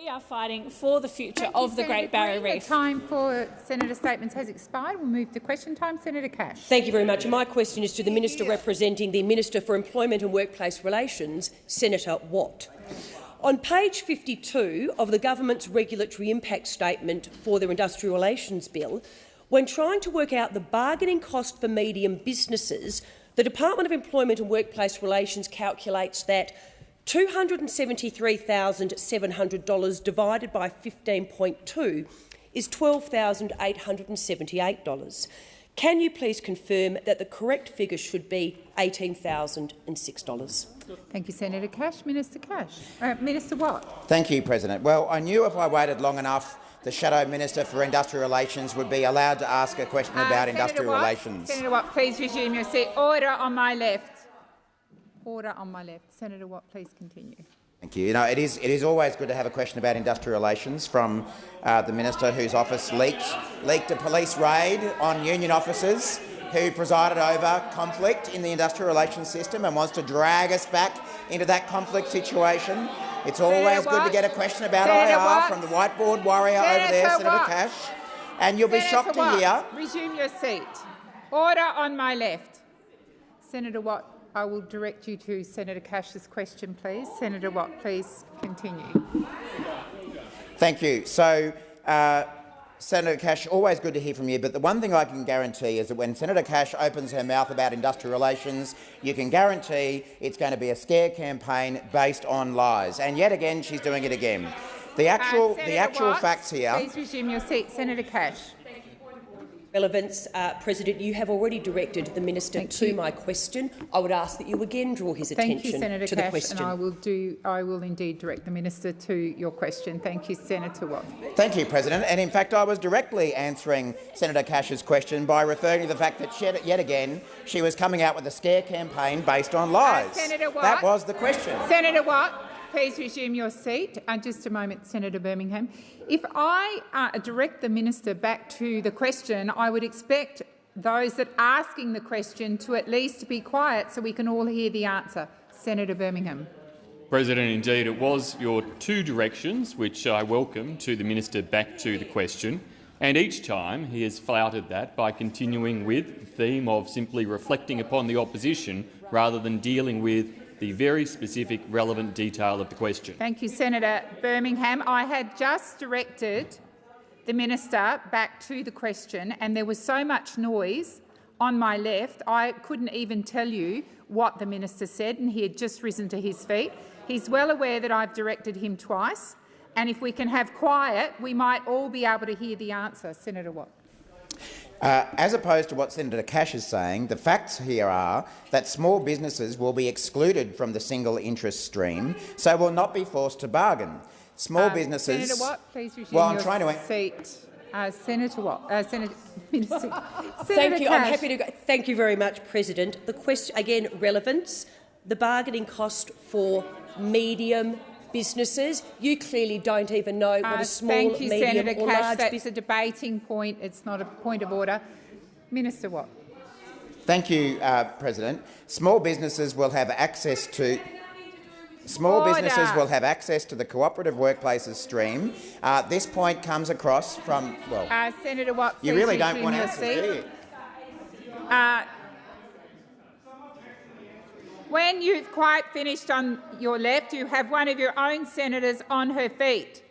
We are fighting for the future Thank of you, the Senator Great Barrier Green. Reef. The time for senator statements has expired. We'll move to question time. Senator Cash. Thank you very much. My question is to the Minister representing the Minister for Employment and Workplace Relations, Senator Watt. On page 52 of the government's regulatory impact statement for their industrial relations bill, when trying to work out the bargaining cost for medium businesses, the Department of Employment and Workplace Relations calculates that $273,700 divided by 15.2 is $12,878. Can you please confirm that the correct figure should be $18,006? Thank you, Senator Cash. Minister Cash. Uh, Minister Watt. Thank you, President. Well, I knew if I waited long enough, the Shadow Minister for Industrial Relations would be allowed to ask a question Uh, about Senator industrial Watt. relations. Senator Watt, please resume your seat. Order on my left. Order on my left. Senator Watt, please continue. Thank you. You know, it is, it is always good to have a question about industrial relations from uh, the minister whose office leaked, leaked a police raid on union officers who presided over conflict in the industrial relations system and wants to drag us back into that conflict situation. It's always good to get a question about Senator IR Watt. from the whiteboard warrior over there, Senator Senator Watt. Cash. And you'll be Senator shocked to hear Resume your seat. Order on my left. Senator Watt, I will direct you to Senator Cash's question, please. Senator Watt, please continue. Thank you. So, uh, Senator Cash, always good to hear from you, but the one thing I can guarantee is that when Senator Cash opens her mouth about industrial relations, you can guarantee it's going to be a scare campaign based on lies. And yet again, she's doing it again. The actual, Uh, the actual Watt, facts here. Please resume your seat. Senator Cash. Relevance, uh, President, you have already directed the minister Thank to you. my question. I would ask that you again draw his Thank attention you, Senator to the Cash, question. and I will do. I will indeed direct the minister to your question. Thank you, Senator Watt. Thank you, President. And in fact, I was directly answering Senator Cash's question by referring to the fact that she, yet again she was coming out with a scare campaign based on lies. Senator Watt. That was the question. Senator Watt, please resume your seat. Uh, just a moment, Senator Birmingham. If I uh, direct the minister back to the question, I would expect those that are asking the question to at least be quiet so we can all hear the answer. Senator Birmingham. President, indeed, it was your two directions, which I welcome, to the minister back to the question. And each time he has flouted that by continuing with the theme of simply reflecting upon the opposition rather than dealing with the very specific relevant detail of the question. Thank you, Senator Birmingham. I had just directed the minister back to the question, and there was so much noise on my left, I couldn't even tell you what the minister said, and he had just risen to his feet. He's well aware that I've directed him twice, and if we can have quiet, we might all be able to hear the answer. Senator Watt. Uh, as opposed to what Senator Cash is saying, the facts here are that small businesses will be excluded from the single interest stream, so will not be forced to bargain. Small Uh, businesses. Senator Watt, please resume Well, I'm your trying to- seat. Uh, Senator Watt. Uh, Senator. Minister. Thank Senator you. I'm happy to. Go. Thank you very much, President. The question again, relevance, the bargaining cost for medium businesses. You clearly don't even know what Uh, a small, thank you, medium, Senator or Cash. large That's business. a debating point. It's not a point of order. Minister Watt. Thank you, uh, President. Small businesses will have access to. Small Order. businesses will have access to the cooperative workplaces stream. Uh, this point comes across from well. Uh, Senator Watt, you really don't want your answers, do Uh, when you've quite finished on your left, you have one of your own senators on her feet.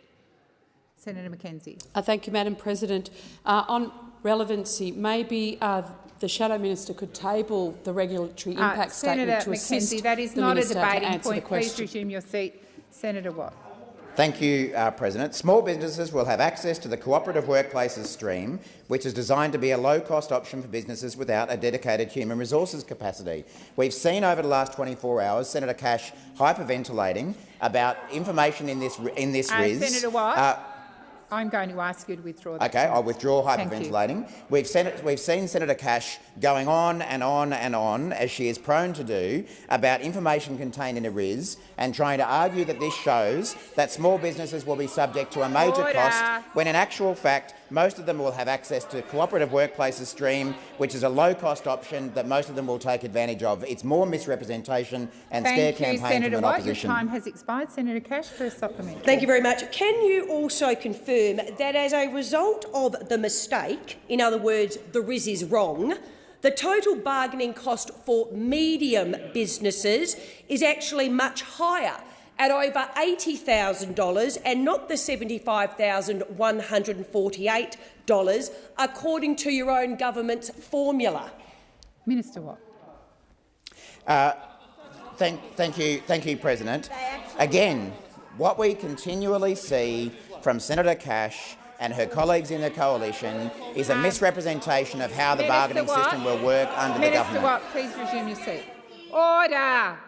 Senator McKenzie. Uh, thank you, Madam President. Uh, on relevancy, maybe uh, the Shadow Minister could table the regulatory Uh, impact Senator statement to assist McKenzie, that is the not a to debating point. Please resume your seat. Senator Watt. Thank you, uh, President. Small businesses will have access to the cooperative workplaces stream, which is designed to be a low-cost option for businesses without a dedicated human resources capacity. We've seen over the last 24 hours Senator Cash hyperventilating about information in this in this Uh, RIS. Senator Watt. Uh, I'm going to ask you to withdraw that. Okay, I'll withdraw hyperventilating. We've, sen- we've seen Senator Cash going on and on and on, as she is prone to do, about information contained in a RIS and trying to argue that this shows that small businesses will be subject to a major Order. cost, when in actual fact most of them will have access to Cooperative Workplaces Stream, which is a low-cost option that most of them will take advantage of. It's more misrepresentation and scare Thank you, campaign Senator from an Watt. opposition. Your time has expired. Senator Cash, first supplementary. Thank you very much. Can you also confirm that as a result of the mistake, in other words, the RIS is wrong, the total bargaining cost for medium businesses is actually much higher at over $80,000 and not the $75,148, according to your own government's formula? Minister Watt. Uh, thank, thank you, thank you, President. Again, what we continually see from Senator Cash and her colleagues in the coalition is a um, misrepresentation of how the Minister bargaining Watt. system will work under the government. Minister. Watt, please resume your seat. Order.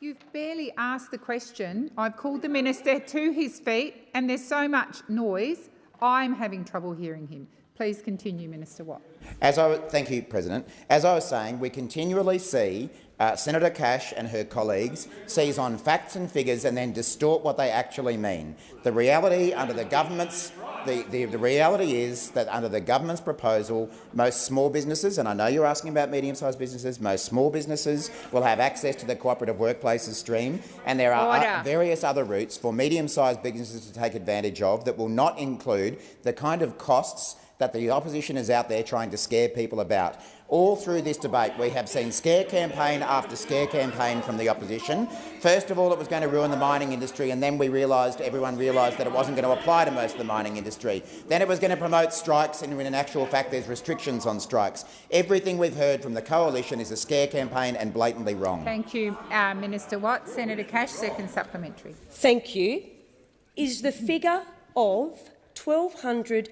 You've barely asked the question. I've called the minister to his feet, and there's so much noise, I'm having trouble hearing him. Please continue, Minister Watt. As I, thank you, President. As I was saying, we continually see uh, Senator Cash and her colleagues seize on facts and figures and then distort what they actually mean. The reality under the government's the, the, the reality is that under the government's proposal, most small businesses, and I know you're asking about medium-sized businesses, most small businesses will have access to the cooperative workplaces stream, and there are Order. various other routes for medium-sized businesses to take advantage of that will not include the kind of costs that the opposition is out there trying to scare people about. All through this debate, we have seen scare campaign after scare campaign from the opposition. First of all, it was going to ruin the mining industry, and then we realised, everyone realised that it wasn't going to apply to most of the mining industry. Then it was going to promote strikes, and in actual fact, there's restrictions on strikes. Everything we've heard from the coalition is a scare campaign and blatantly wrong. Thank you, uh, Minister Watt. Senator Cash, second supplementary. Thank you. Is the figure of $1,200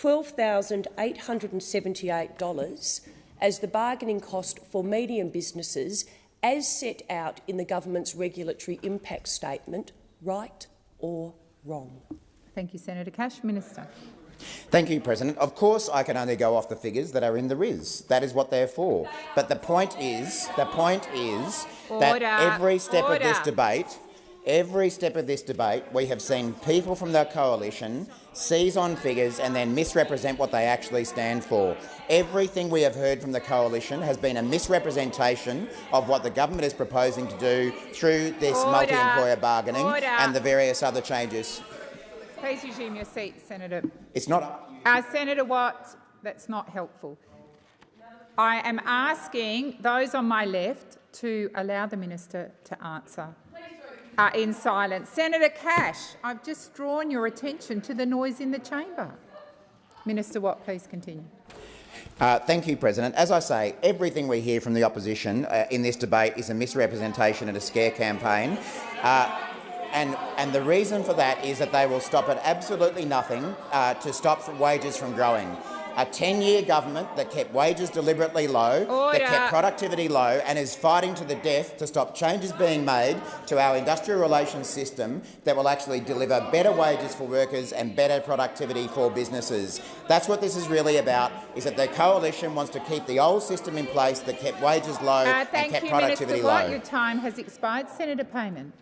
$12,878 as the bargaining cost for medium businesses as set out in the government's regulatory impact statement right or wrong? Thank you, Senator Cash. Minister. Thank you, President. Of course, I can only go off the figures that are in the RIS. That is what they're for. But the point is, the point is that every step of this debate, every step of this debate, we have seen people from the coalition seize on figures and then misrepresent what they actually stand for. Everything we have heard from the coalition has been a misrepresentation of what the government is proposing to do through this multi-employer bargaining Order. and the various other changes. Please resume your seat, Senator. It's not Uh, Senator Watt, that's not helpful. I am asking those on my left to allow the minister to answer uh, in silence. Senator Cash, I've just drawn your attention to the noise in the chamber. Minister Watt, please continue. Uh, thank you, President. As I say, everything we hear from the opposition uh, in this debate is a misrepresentation and a scare campaign. Uh, and, and the reason for that is that they will stop at absolutely nothing uh, to stop wages from growing. A 10-year government that kept wages deliberately low, Order. that kept productivity low and is fighting to the death to stop changes being made to our industrial relations system that will actually deliver better wages for workers and better productivity for businesses. That's what this is really about, is that the coalition wants to keep the old system in place that kept wages low Uh, and thank kept you, productivity Minister Watt. low. Your time has expired. Senator Payman.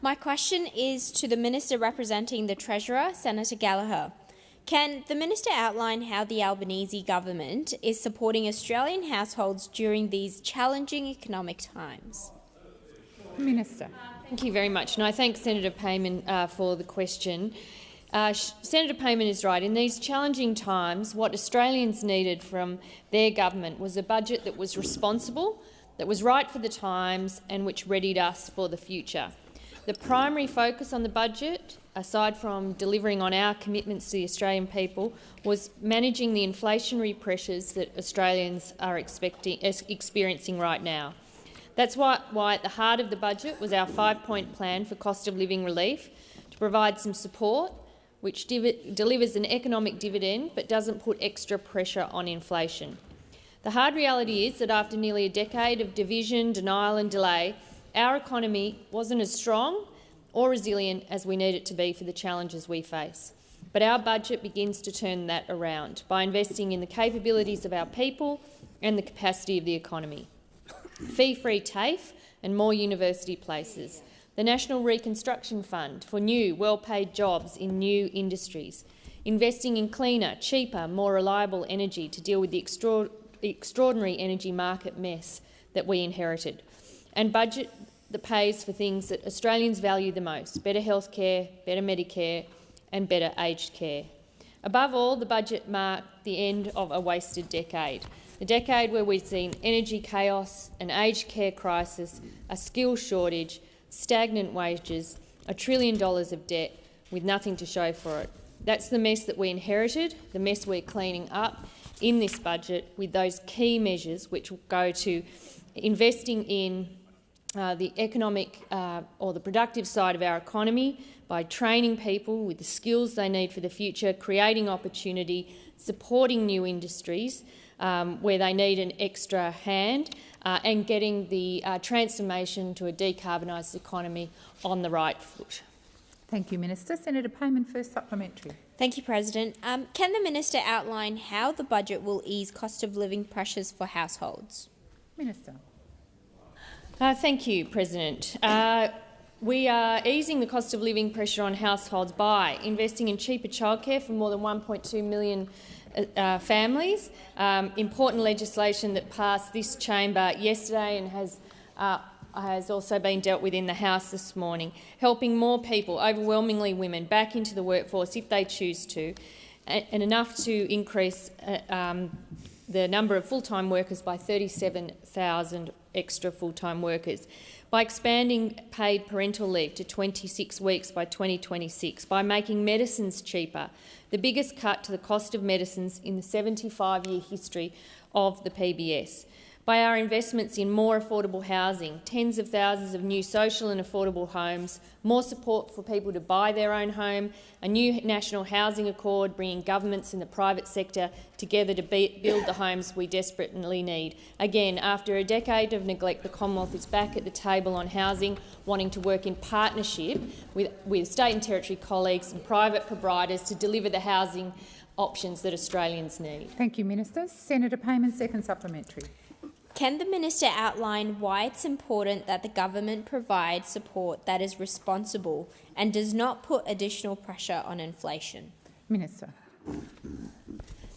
My question is to the Minister representing the Treasurer, Senator Gallagher. Can the Minister outline how the Albanese government is supporting Australian households during these challenging economic times? Minister. Thank you very much, and I thank Senator Payman uh, for the question. Uh, Senator Payman is right. In these challenging times, what Australians needed from their government was a budget that was responsible, that was right for the times, and which readied us for the future. The primary focus on the budget, aside from delivering on our commitments to the Australian people, was managing the inflationary pressures that Australians are experiencing right now. That's why, why at the heart of the budget was our five-point plan for cost of living relief to provide some support which delivers an economic dividend but doesn't put extra pressure on inflation. The hard reality is that after nearly a decade of division, denial and delay, our economy wasn't as strong or resilient as we need it to be for the challenges we face. But our budget begins to turn that around by investing in the capabilities of our people and the capacity of the economy. Fee-free TAFE and more university places, the National Reconstruction Fund for new, well-paid jobs in new industries, investing in cleaner, cheaper, more reliable energy to deal with the, extra extraordinary energy market mess that we inherited, and budget that pays for things that Australians value the most, better health care, better Medicare and better aged care. Above all, the budget marked the end of a wasted decade, a decade where we've seen energy chaos, an aged care crisis, a skills shortage, stagnant wages, a trillion dollars of debt with nothing to show for it. That's the mess that we inherited, the mess we're cleaning up in this budget with those key measures which will go to investing in uh, the economic uh, or the productive side of our economy by training people with the skills they need for the future, creating opportunity, supporting new industries um, where they need an extra hand, uh, and getting the uh, transformation to a decarbonised economy on the right foot. Thank you, Minister. Senator Payman, first supplementary. Thank you, President. Um, can the minister outline how the budget will ease cost of living pressures for households? Minister. Uh, thank you, President. Uh, we are easing the cost of living pressure on households by investing in cheaper childcare for more than 1.2 million uh, uh, families. Um, important legislation that passed this chamber yesterday and has uh, has also been dealt with in the House this morning, helping more people, overwhelmingly women, back into the workforce if they choose to, and enough to increase uh, um, the number of full-time workers by 37,000 extra full-time workers. By expanding paid parental leave to 26 weeks by 2026, by making medicines cheaper, the biggest cut to the cost of medicines in the 75-year history of the PBS, by our investments in more affordable housing, tens of thousands of new social and affordable homes, more support for people to buy their own home, a new national housing accord bringing governments and the private sector together to be, build the homes we desperately need. Again, after a decade of neglect, the Commonwealth is back at the table on housing, wanting to work in partnership with, with state and territory colleagues and private providers to deliver the housing options that Australians need. Thank you, Minister. Senator Payman, second supplementary. Can the minister outline why it's important that the government provide support that is responsible and does not put additional pressure on inflation? Minister.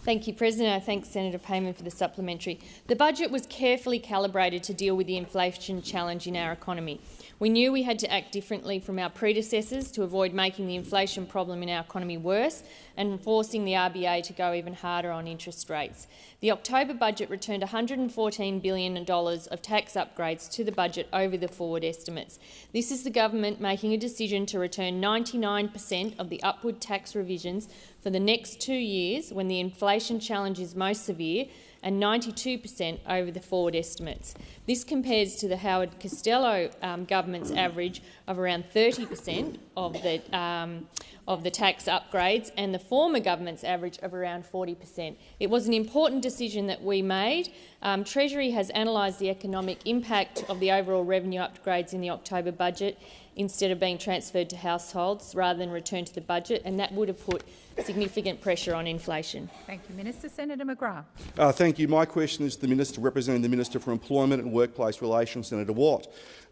Thank you, President. I thank Senator Payman for the supplementary. The budget was carefully calibrated to deal with the inflation challenge in our economy. We knew we had to act differently from our predecessors to avoid making the inflation problem in our economy worse and forcing the RBA to go even harder on interest rates. The October budget returned $114 billion of tax upgrades to the budget over the forward estimates. This is the government making a decision to return 99 per cent of the upward tax revisions for the next two years when the inflation challenge is most severe and 92 per cent over the forward estimates. This compares to the Howard Costello um, government's average of around 30 per cent of the um, of the tax upgrades and the former government's average of around 40 per cent. It was an important decision that we made. Um, Treasury has analysed the economic impact of the overall revenue upgrades in the October budget instead of being transferred to households rather than returned to the budget, and that would have put significant pressure on inflation. Thank you, Minister. Senator McGrath. Uh, thank you. My question is to the Minister representing the Minister for Employment and Workplace Relations, Senator Watt.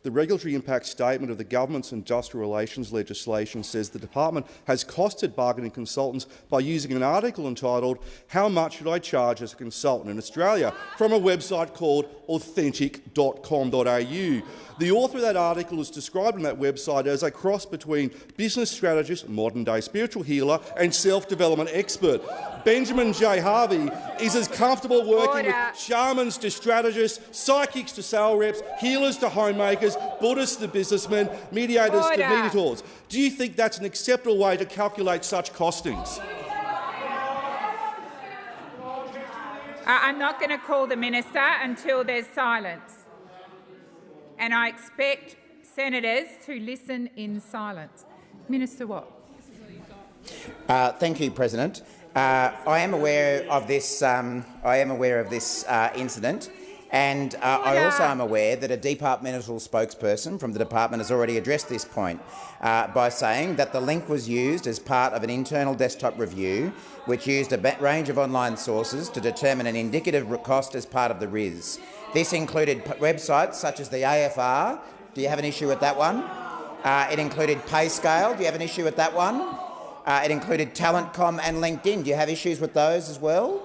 The regulatory impact statement of the government's industrial relations legislation says the department has costed bargaining consultants by using an article entitled How much should I charge as a consultant in Australia from a website called authentic.com.au. The author of that article is described on that website as a cross between business strategist, modern-day spiritual healer and self-development expert. Benjamin J. Harvey is as comfortable working Order. with shamans to strategists, psychics to sale reps, healers to homemakers, Buddhists to businessmen, mediators Order. to mediators. Do you think that's an acceptable way to calculate such costings? I'm not going to call the minister until there's silence. And I expect senators to listen in silence. Minister Watt. Uh, thank you, President. Uh, I am aware of this. Um, I am aware of this uh, incident, And uh, I also am aware that a departmental spokesperson from the department has already addressed this point uh, by saying that the link was used as part of an internal desktop review which used a range of online sources to determine an indicative cost as part of the RIS. This included websites such as the AFR. Do you have an issue with that one? Uh, it included PayScale. Do you have an issue with that one? Uh, it included Talent.com and LinkedIn. Do you have issues with those as well?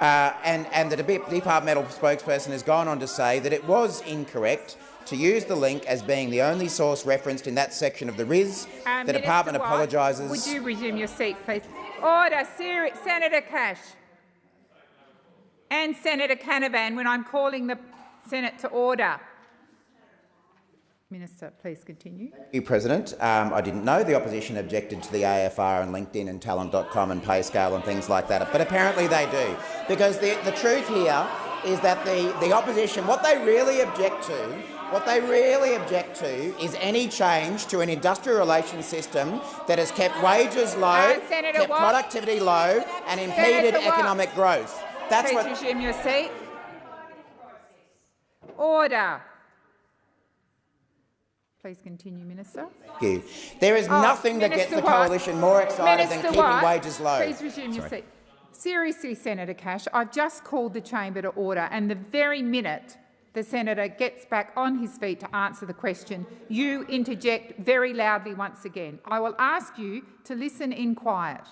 Uh, and, and the departmental spokesperson has gone on to say that it was incorrect to use the link as being the only source referenced in that section of the RIS. Um, the department apologises. Would you resume your seat, please? Order, Senator Cash and Senator Canavan when I'm calling the Senate to order. Minister, please continue. Thank you, President. Um, I didn't know the opposition objected to the AFR and LinkedIn and Talent.com and PayScale and things like that, but apparently they do. Because the, the truth here is that the, the opposition, what they really object to, what they really object to is any change to an industrial relations system that has kept wages low, uh, kept Watt. productivity low and impeded Senator economic Watt. growth. That's Please what resume your seat. Order. Please continue, Minister. Thank you. There is oh, nothing Minister that gets the coalition more excited Minister than keeping Watt, wages low. Please resume Sorry. your seat. Seriously, Senator Cash, I've just called the chamber to order, and the very minute the senator gets back on his feet to answer the question, you interject very loudly once again. I will ask you to listen in quiet.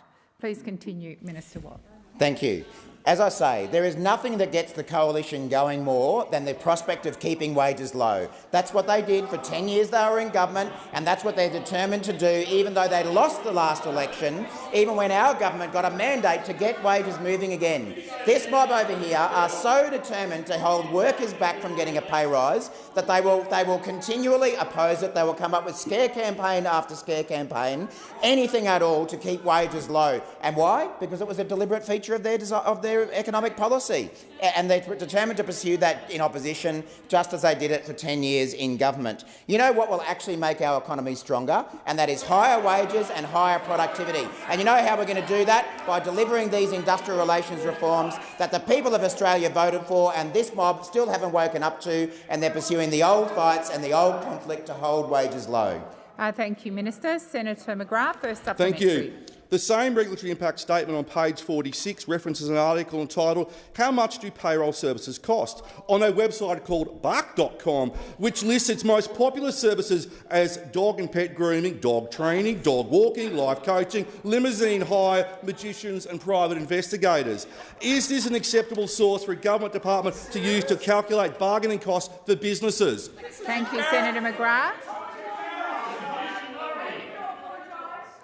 Please continue, Minister Watt. Thank you. As I say, there is nothing that gets the coalition going more than the prospect of keeping wages low. That's what they did for 10 years they were in government, and that's what they're determined to do, even though they lost the last election, even when our government got a mandate to get wages moving again. This mob over here are so determined to hold workers back from getting a pay rise that they will, they will continually oppose it. They will come up with scare campaign after scare campaign, anything at all to keep wages low. And why? Because it was a deliberate feature of their, of their their economic policy. And they're determined to pursue that in opposition, just as they did it for 10 years in government. You know what will actually make our economy stronger? And that is higher wages and higher productivity. And you know how we're going to do that? By delivering these industrial relations reforms that the people of Australia voted for and this mob still haven't woken up to, and they're pursuing the old fights and the old conflict to hold wages low. Uh, thank you, Minister. Senator McGrath, first supplementary. Thank you. The same regulatory impact statement on page 46 references an article entitled How much do payroll services cost? on a website called bark.com, which lists its most popular services as dog and pet grooming, dog training, dog walking, life coaching, limousine hire, magicians and private investigators. Is this an acceptable source for a government department to use to calculate bargaining costs for businesses? Thank you, Senator McGrath.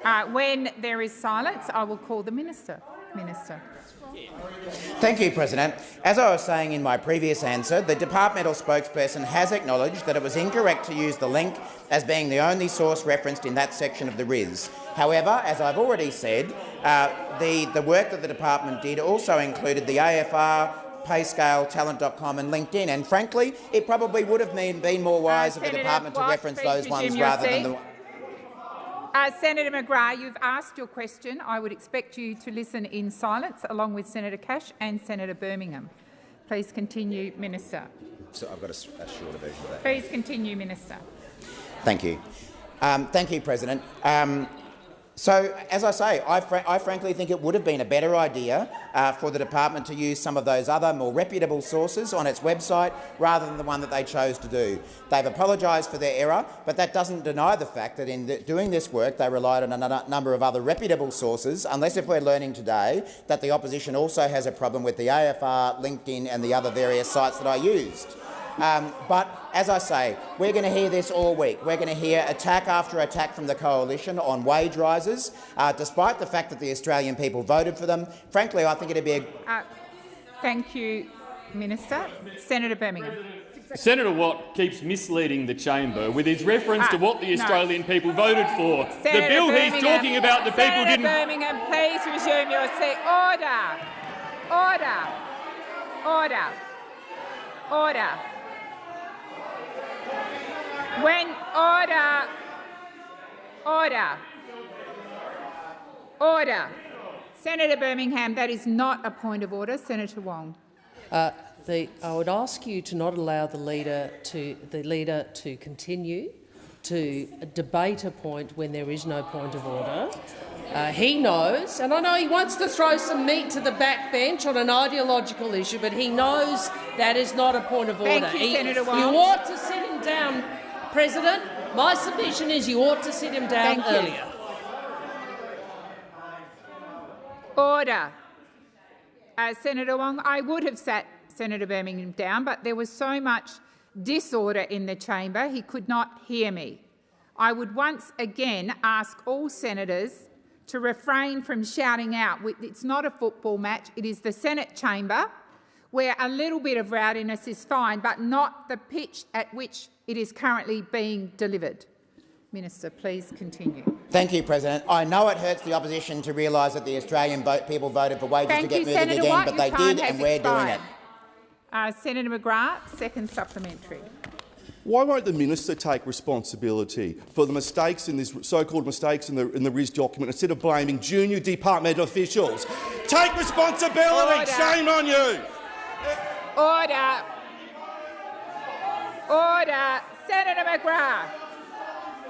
Uh, when there is silence, I will call the minister. Minister. Thank you, President. As I was saying in my previous answer, the departmental spokesperson has acknowledged that it was incorrect to use the link as being the only source referenced in that section of the RIS. However, as I've already said, uh, the, the work that the department did also included the AFR, PayScale, Talent.com and LinkedIn, and frankly, it probably would have been, been more wise uh, of the department to reference those ones rather than the uh, Senator McGrath, you've asked your question. I would expect you to listen in silence, along with Senator Cash and Senator Birmingham. Please continue, Minister. So I've got a, a shorter version of that. Please continue, Minister. Thank you. Um, thank you, President. Um, so, as I say, I, fr I, frankly think it would have been a better idea uh, for the department to use some of those other more reputable sources on its website rather than the one that they chose to do. They've apologised for their error, but that doesn't deny the fact that in the, doing this work they relied on a number of other reputable sources, unless if we're learning today that the opposition also has a problem with the AFR, LinkedIn and the other various sites that I used. Um, but as I say, we're going to hear this all week. We're going to hear attack after attack from the coalition on wage rises, uh, despite the fact that the Australian people voted for them. Frankly, I think it'd be a... Uh, thank you, Minister. Senator Birmingham. Senator Watt keeps misleading the chamber with his reference to what the Australian no. people voted for. Senator the bill Birmingham. he's talking about, the Senator people didn't... Senator Birmingham, please resume your seat. Order. Order. Order. Order. When order, order, order. Senator Birmingham, that is not a point of order. Senator Wong. Uh, the, I would ask you to not allow the leader to, the leader to continue to debate a point when there is no point of order. Uh, he knows, and I know he wants to throw some meat to the backbench on an ideological issue, but he knows that is not a point of order. Thank you, he, Senator Wong. You ought to sit him down, President. My submission is you ought to sit him down Thank you. earlier. Order. Uh, Senator Wong, I would have sat Senator Birmingham down, but there was so much disorder in the chamber he could not hear me. I would once again ask all senators to refrain from shouting out. It's not a football match, it is the Senate chamber where a little bit of rowdiness is fine, but not the pitch at which it is currently being delivered. Minister, please continue. Thank you, President. I know it hurts the opposition to realise that the Australian vote, people voted for wages Thank to get you, moving Senator again, Watt. but they did, and we're doing it. Uh, Senator McGrath, second supplementary. Why won't the minister take responsibility for the mistakes in this so-called mistakes in the in the RIS document instead of blaming junior department officials? Take responsibility. Order. Shame on you. Order. Order. Senator McGrath.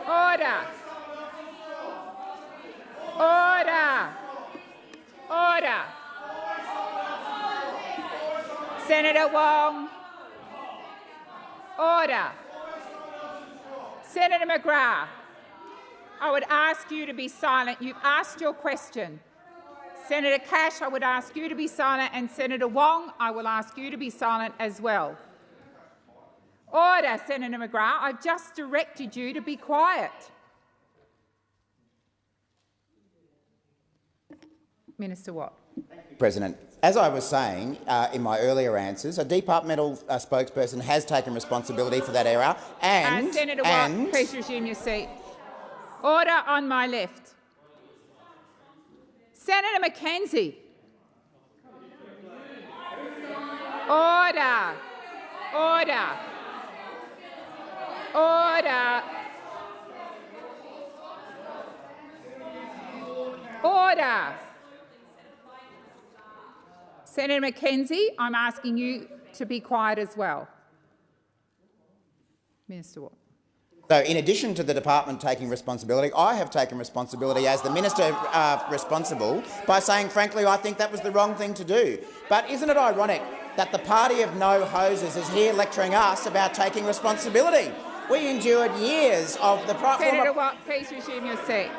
Order. Order. Order. Senator Wong. Order. Senator McGrath, I would ask you to be silent. You've asked your question. Senator Cash, I would ask you to be silent, and Senator Wong, I will ask you to be silent as well. Order, Senator McGrath. I've just directed you to be quiet. Minister Watt. President, as I was saying uh, in my earlier answers, a departmental uh, spokesperson has taken responsibility for that error, and Uh, Senator Watt, and please resume your seat. Order on my left. Senator McKenzie. Order. Order. Order. Order. Senator McKenzie, I'm asking you to be quiet as well. Minister Watt. So, in addition to the department taking responsibility, I have taken responsibility as the minister uh, responsible by saying, frankly, I think that was the wrong thing to do. But isn't it ironic that the party of no hoses is here lecturing us about taking responsibility? We endured years of the Senator Watt, please resume your seat.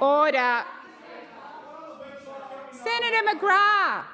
Order. Senator McGrath.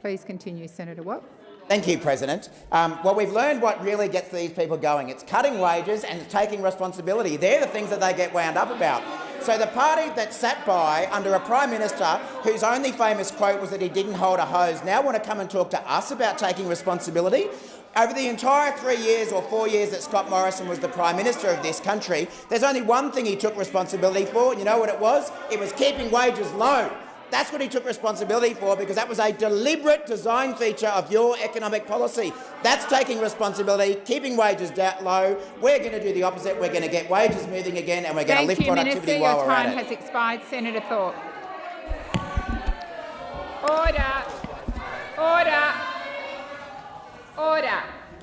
Please continue, Senator Watt. Thank you, President. Um, well, we've learned what really gets these people going. It's cutting wages and taking responsibility. They're the things that they get wound up about. So the party that sat by under a Prime Minister whose only famous quote was that he didn't hold a hose now want to come and talk to us about taking responsibility? Over the entire three years or four years that Scott Morrison was the Prime Minister of this country, there's only one thing he took responsibility for, and you know what it was? It was keeping wages low. That's what he took responsibility for because that was a deliberate design feature of your economic policy. That's taking responsibility, keeping wages low. We're going to do the opposite. We're going to get wages moving again and we're going to lift you, productivity Minister. while Your we're time at it. has expired. Senator Thorpe. Order. Order. Order.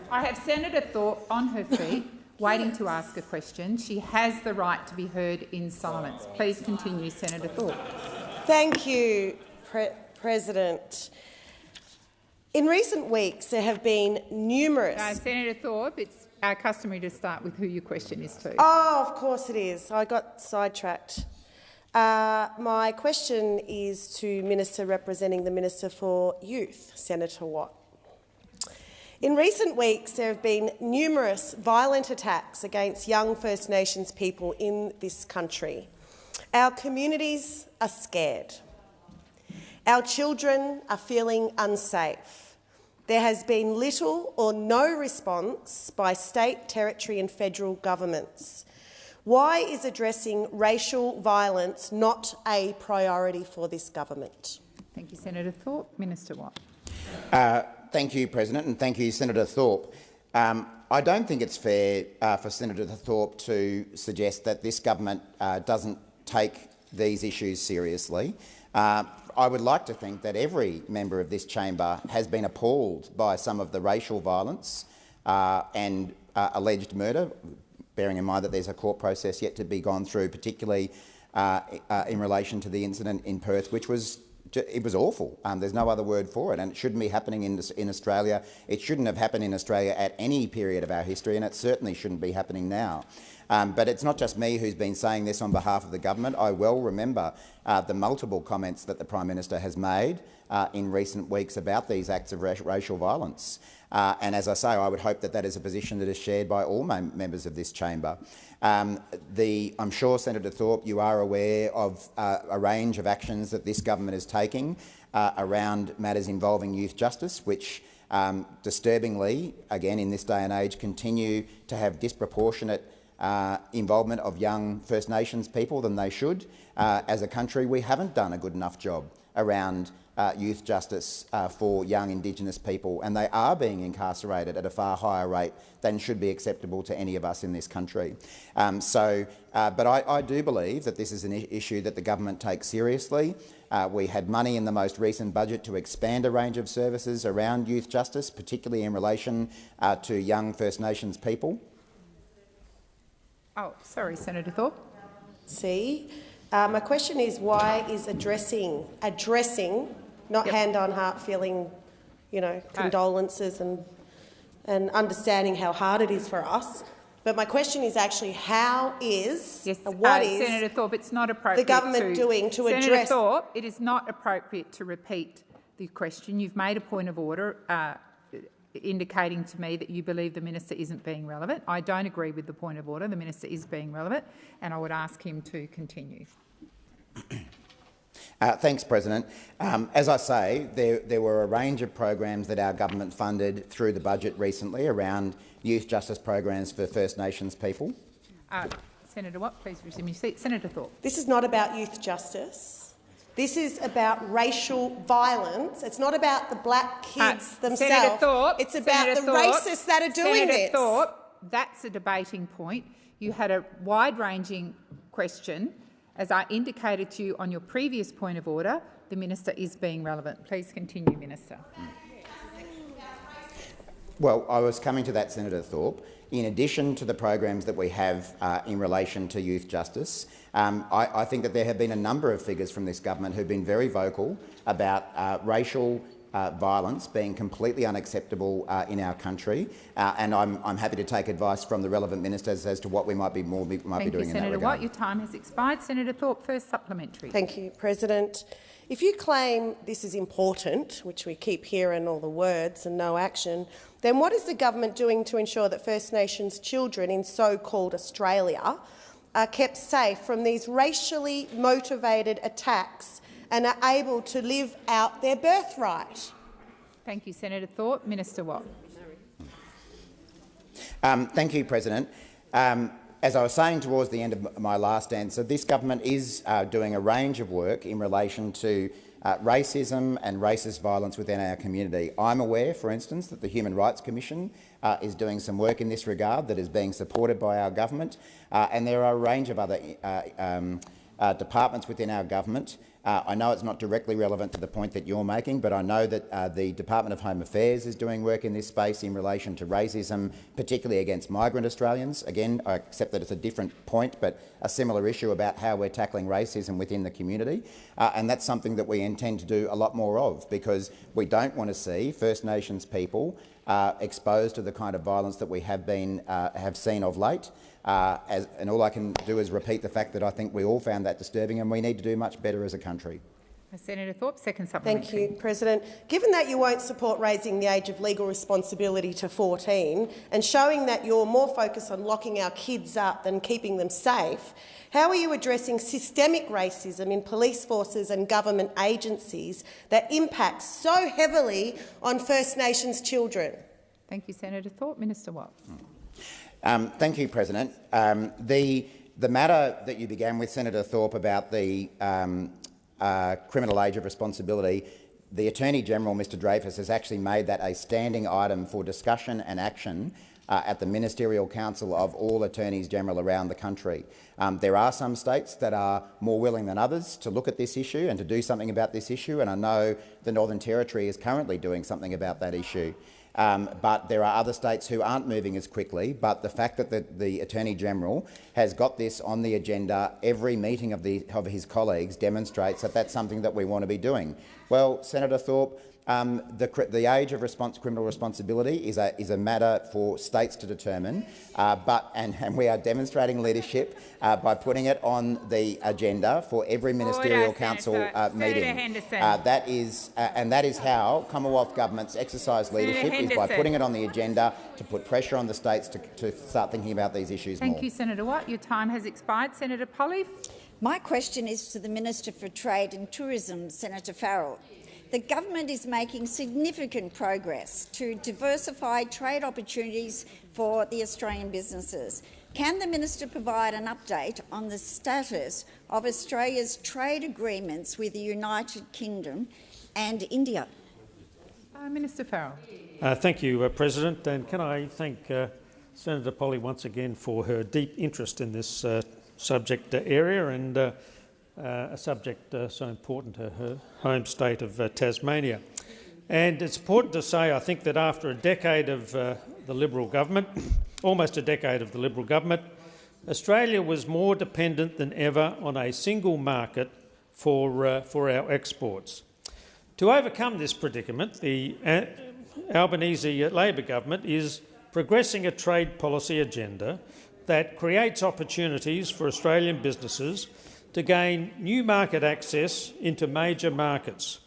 I have Senator Thorpe on her feet, waiting to ask a question. She has the right to be heard in silence. Please continue, Senator Thorpe. Thank you, Pre President. In recent weeks, there have been numerous. Senator Thorpe, it's uh, customary to start with who your question is to. Oh, of course it is. I got sidetracked. Uh, my question is to Minister representing the Minister for Youth, Senator Watt. In recent weeks, there have been numerous violent attacks against young First Nations people in this country. Our communities are scared. Our children are feeling unsafe. There has been little or no response by state, territory and federal governments. Why is addressing racial violence not a priority for this government? Thank you, Senator Thorpe. Minister Watt. Uh, thank you, President, and thank you, Senator Thorpe. Um, I don't think it's fair uh, for Senator Thorpe to suggest that this government uh, doesn't take these issues seriously. Uh, I would like to think that every member of this chamber has been appalled by some of the racial violence uh, and uh, alleged murder, bearing in mind that there's a court process yet to be gone through, particularly uh, in relation to the incident in Perth, which was it was awful. Um, there's no other word for it, and it shouldn't be happening in, in Australia. It shouldn't have happened in Australia at any period of our history, and it certainly shouldn't be happening now. Um, but it's not just me who's been saying this on behalf of the government. I well remember uh, the multiple comments that the Prime Minister has made uh, in recent weeks about these acts of racial violence. Uh, and as I say, I would hope that that is a position that is shared by all members of this chamber. Um, the, I'm sure, Senator Thorpe, you are aware of uh, a range of actions that this government is taking uh, around matters involving youth justice, which um, disturbingly, again in this day and age, continue to have disproportionate uh, involvement of young First Nations people than they should. Uh, as a country, we haven't done a good enough job around uh, youth justice uh, for young Indigenous people, and they are being incarcerated at a far higher rate than should be acceptable to any of us in this country. Um, so, uh, but I, I, do believe that this is an issue that the government takes seriously. Uh, we had money in the most recent budget to expand a range of services around youth justice, particularly in relation uh, to young First Nations people. Oh, sorry, Senator Thorpe. See, uh, my question is why is addressing addressing not yep. hand on heart feeling, you know, condolences and and understanding how hard it is for us. But my question is actually how is yes, uh, what uh, is Senator Thorpe? It's not appropriate. The government to, doing to Senator address. Senator Thorpe, it is not appropriate to repeat the question. You've made a point of order. Uh, indicating to me that you believe the minister isn't being relevant. I don't agree with the point of order. The minister is being relevant, and I would ask him to continue. Uh, thanks, President. Um, as I say, there, there, were a range of programs that our government funded through the budget recently around youth justice programs for First Nations people. Uh, Senator Watt, please resume your seat. Senator Thorpe. This is not about youth justice. This is about racial violence. It's not about the black uh, kids uh, themselves. Senator Thorpe, it's about Senator the Thorpe, racists that are doing Senator this. Thorpe, that's a debating point. You had a wide-ranging question as I indicated to you on your previous point of order, the minister is being relevant. Please continue, Minister. Well, I was coming to that, Senator Thorpe. In addition to the programs that we have uh, in relation to youth justice, um, I, I, think that there have been a number of figures from this government who've been very vocal about uh, racial uh, violence being completely unacceptable uh, in our country, uh, and I'm, I'm, happy to take advice from the relevant ministers as to what we might be more might Thank be doing you, in Senator that regard. Watt. Your time has expired. Senator Thorpe, first supplementary. Thank you, President. If you claim this is important, which we keep hearing all the words and no action, then what is the government doing to ensure that First Nations children in so-called Australia are kept safe from these racially motivated attacks and are able to live out their birthright. Thank you, Senator Thorpe. Minister Watt. Um, thank you, President. Um, as I was saying towards the end of my last answer, this government is uh, doing a range of work in relation to uh, racism and racist violence within our community. I'm aware, for instance, that the Human Rights Commission uh, is doing some work in this regard that is being supported by our government, uh, and there are a range of other uh, um, uh, departments within our government uh, I know it's not directly relevant to the point that you're making, but I know that uh, the Department of Home Affairs is doing work in this space in relation to racism, particularly against migrant Australians. Again, I accept that it's a different point, but a similar issue about how we're tackling racism within the community. Uh, and that's something that we intend to do a lot more of, because we don't want to see First Nations people uh, exposed to the kind of violence that we have, been, uh, have seen of late. Uh, as, and all I can do is repeat the fact that I think we all found that disturbing and we need to do much better as a country. Senator Thorpe, second supplementary. Thank you, President. Given that you won't support raising the age of legal responsibility to 14 and showing that you're more focused on locking our kids up than keeping them safe, how are you addressing systemic racism in police forces and government agencies that impacts so heavily on First Nations children? Thank you, Senator Thorpe. Minister Watt. Mm. Um, thank you, President. Um, the, the matter that you began with, Senator Thorpe, about the um, uh, criminal age of responsibility, the Attorney-General, Mr Dreyfus, has actually made that a standing item for discussion and action uh, at the Ministerial Council of all Attorneys General around the country. Um, there are some states that are more willing than others to look at this issue and to do something about this issue, and I know the Northern Territory is currently doing something about that issue. Um, but there are other states who aren't moving as quickly. But the fact that the, the Attorney-General has got this on the agenda every meeting of, the, of his colleagues demonstrates that that's something that we want to be doing. Well, Senator Thorpe, um, the, the, age of response, criminal responsibility is a, is a, matter for states to determine, uh, but, and, and, we are demonstrating leadership uh, by putting it on the agenda for every ministerial Order, council uh, meeting. Uh, that is, uh, and that is how Commonwealth governments exercise leadership is by putting it on the agenda to put pressure on the states to, to start thinking about these issues Thank more. you, Senator Watt. Your time has expired. Senator Polly. My question is to the Minister for Trade and Tourism, Senator Farrell. The government is making significant progress to diversify trade opportunities for the Australian businesses. Can the minister provide an update on the status of Australia's trade agreements with the United Kingdom and India? Uh, minister Farrell. Uh, thank you, uh, President. And can I thank uh, Senator Polley once again for her deep interest in this uh, subject area and uh, uh, a subject uh, so important to her home state of uh, Tasmania. And it's important to say, I think, that after a decade of uh, the Liberal government, almost a decade of the Liberal government, Australia was more dependent than ever on a single market for, uh, for our exports. To overcome this predicament, the uh, Albanese Labor government is progressing a trade policy agenda that creates opportunities for Australian businesses to gain new market access into major markets.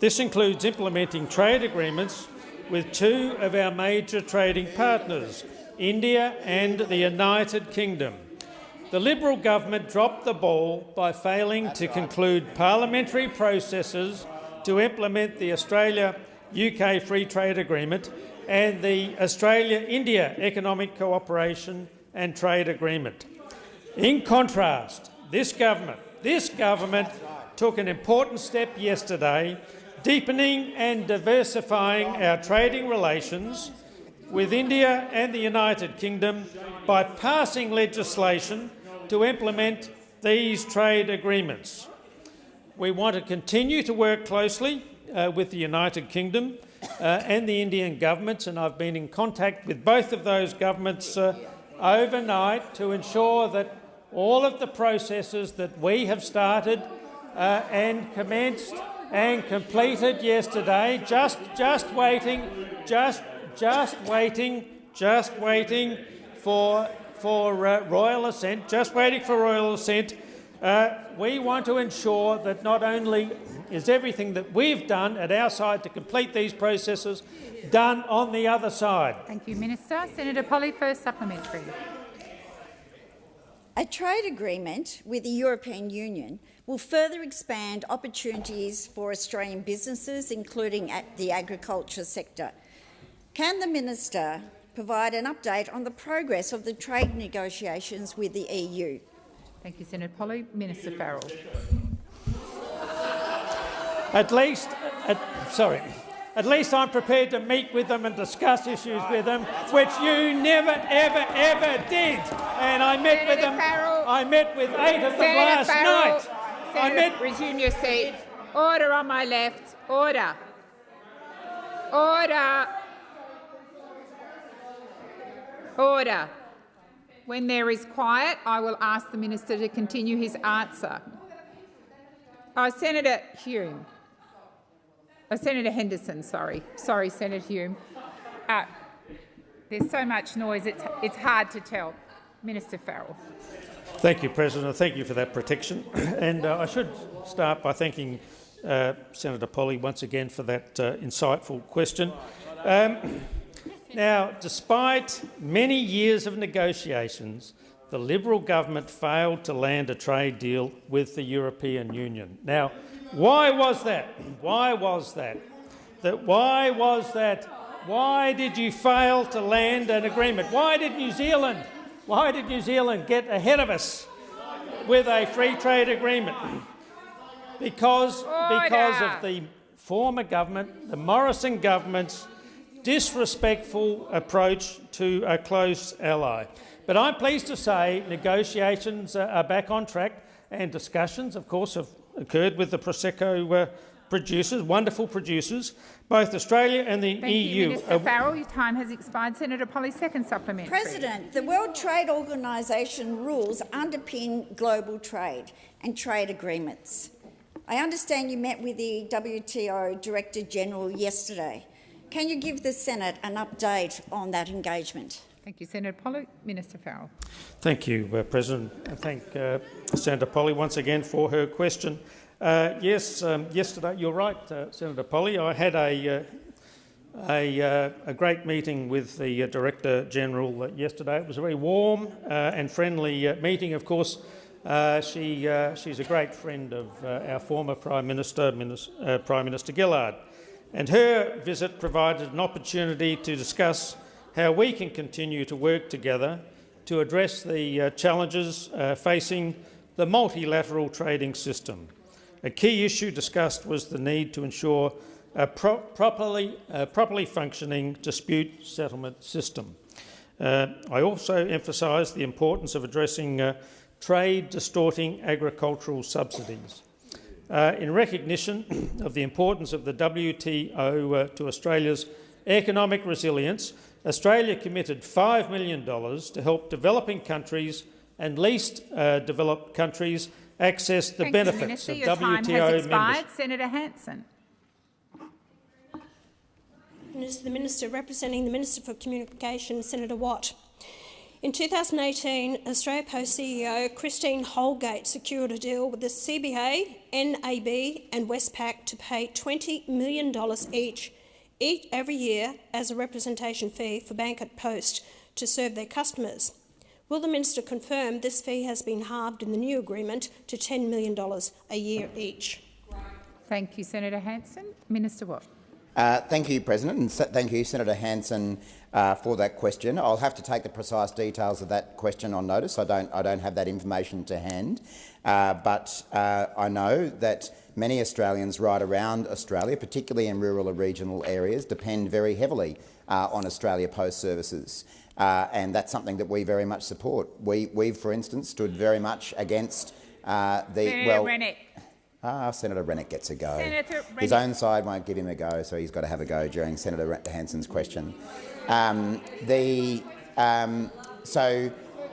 This includes implementing trade agreements with two of our major trading partners, India and the United Kingdom. The Liberal government dropped the ball by failing to conclude parliamentary processes to implement the Australia-UK Free Trade Agreement and the Australia-India Economic Cooperation and Trade Agreement. In contrast, this government, this government took an important step yesterday, deepening and diversifying our trading relations with India and the United Kingdom by passing legislation to implement these trade agreements. We want to continue to work closely uh, with the United Kingdom uh, and the Indian governments, and I've been in contact with both of those governments uh, overnight to ensure that all of the processes that we have started uh, and commenced and completed yesterday, just, just waiting, just, just waiting, just waiting for, for uh, royal assent, just waiting for royal assent. Uh, we want to ensure that not only is everything that we've done at our side to complete these processes done on the other side. Thank you, Minister. Senator Polley, first supplementary. A trade agreement with the European Union will further expand opportunities for Australian businesses, including at the agriculture sector. Can the minister provide an update on the progress of the trade negotiations with the EU? Thank you, Senator Polley. Minister Farrell. At least, at, sorry, at least I'm prepared to meet with them and discuss issues with them, which you never, ever, ever did. And I met Senator with them. Farrell, I met with eight of them Senator last Farrell, night. Senator, I met. Resume your seat. Order on my left. Order. Order. Order. When there is quiet, I will ask the minister to continue his answer. Oh, Senator Hume. Oh, Senator Henderson, sorry. Sorry, Senator Hume. Uh, there's so much noise, it's, it's hard to tell. Minister Farrell. Thank you, President. Thank you for that protection. And uh, I should start by thanking uh, Senator Polley once again for that uh, insightful question. Um, now, despite many years of negotiations, the Liberal government failed to land a trade deal with the European Union. Now, why was that? Why was that? that? Why was that? Why did you fail to land an agreement? Why did New Zealand, why did New Zealand get ahead of us with a free trade agreement? Because, because of the former government, the Morrison government's disrespectful approach to a close ally. But I'm pleased to say negotiations are back on track and discussions, of course, have occurred with the Prosecco uh, producers, wonderful producers. Both Australia and the Thank EU. You, Minister Farrell, your time has expired. Senator Polley, second supplementary. President, the World Trade Organisation rules underpin global trade and trade agreements. I understand you met with the WTO Director General yesterday. Can you give the Senate an update on that engagement? Thank you, Senator Polley. Minister Farrell. Thank you, uh, President. I thank uh, Senator Polley once again for her question. Uh, yes, um, yesterday, you're right, uh, Senator Polley. I had a, uh, a, uh, a, great meeting with the Director General yesterday. It was a very warm and friendly meeting. Of course, she, she's a great friend of our former Prime Minister, Minister Prime Minister Gillard. And her visit provided an opportunity to discuss how we can continue to work together to address the challenges facing the multilateral trading system. A key issue discussed was the need to ensure a pro properly, uh, properly functioning dispute settlement system. Uh, I also emphasised the importance of addressing uh, trade distorting agricultural subsidies. Uh, in recognition of the importance of the WTO uh, to Australia's economic resilience, Australia committed $5 million to help developing countries and least uh, developed countries access the Thank benefits you, of Your WTO time has expired. membership. Senator Hanson. Is the Minister representing the Minister for Communications, Senator Watt. In 2018, Australia Post CEO Christine Holgate secured a deal with the CBA, NAB and Westpac to pay $20 million each, each every year as a representation fee for Bank at Post to serve their customers. Will the minister confirm this fee has been halved in the new agreement to $10 million a year each? Thank you, Senator Hanson. Minister Watt. Uh, thank you, President, and thank you, Senator Hanson, uh, for that question. I'll have to take the precise details of that question on notice. I don't, I don't have that information to hand, uh, but uh, I know that many Australians right around Australia, particularly in rural or regional areas, depend very heavily uh, on Australia Post services. Uh, and that's something that we very much support. We, we've, for instance, stood very much against uh, the Senator well. Rennick. Ah, Senator Rennick gets a go. His own side won't give him a go, so he's got to have a go during Senator Hanson's question. Um, the, um, so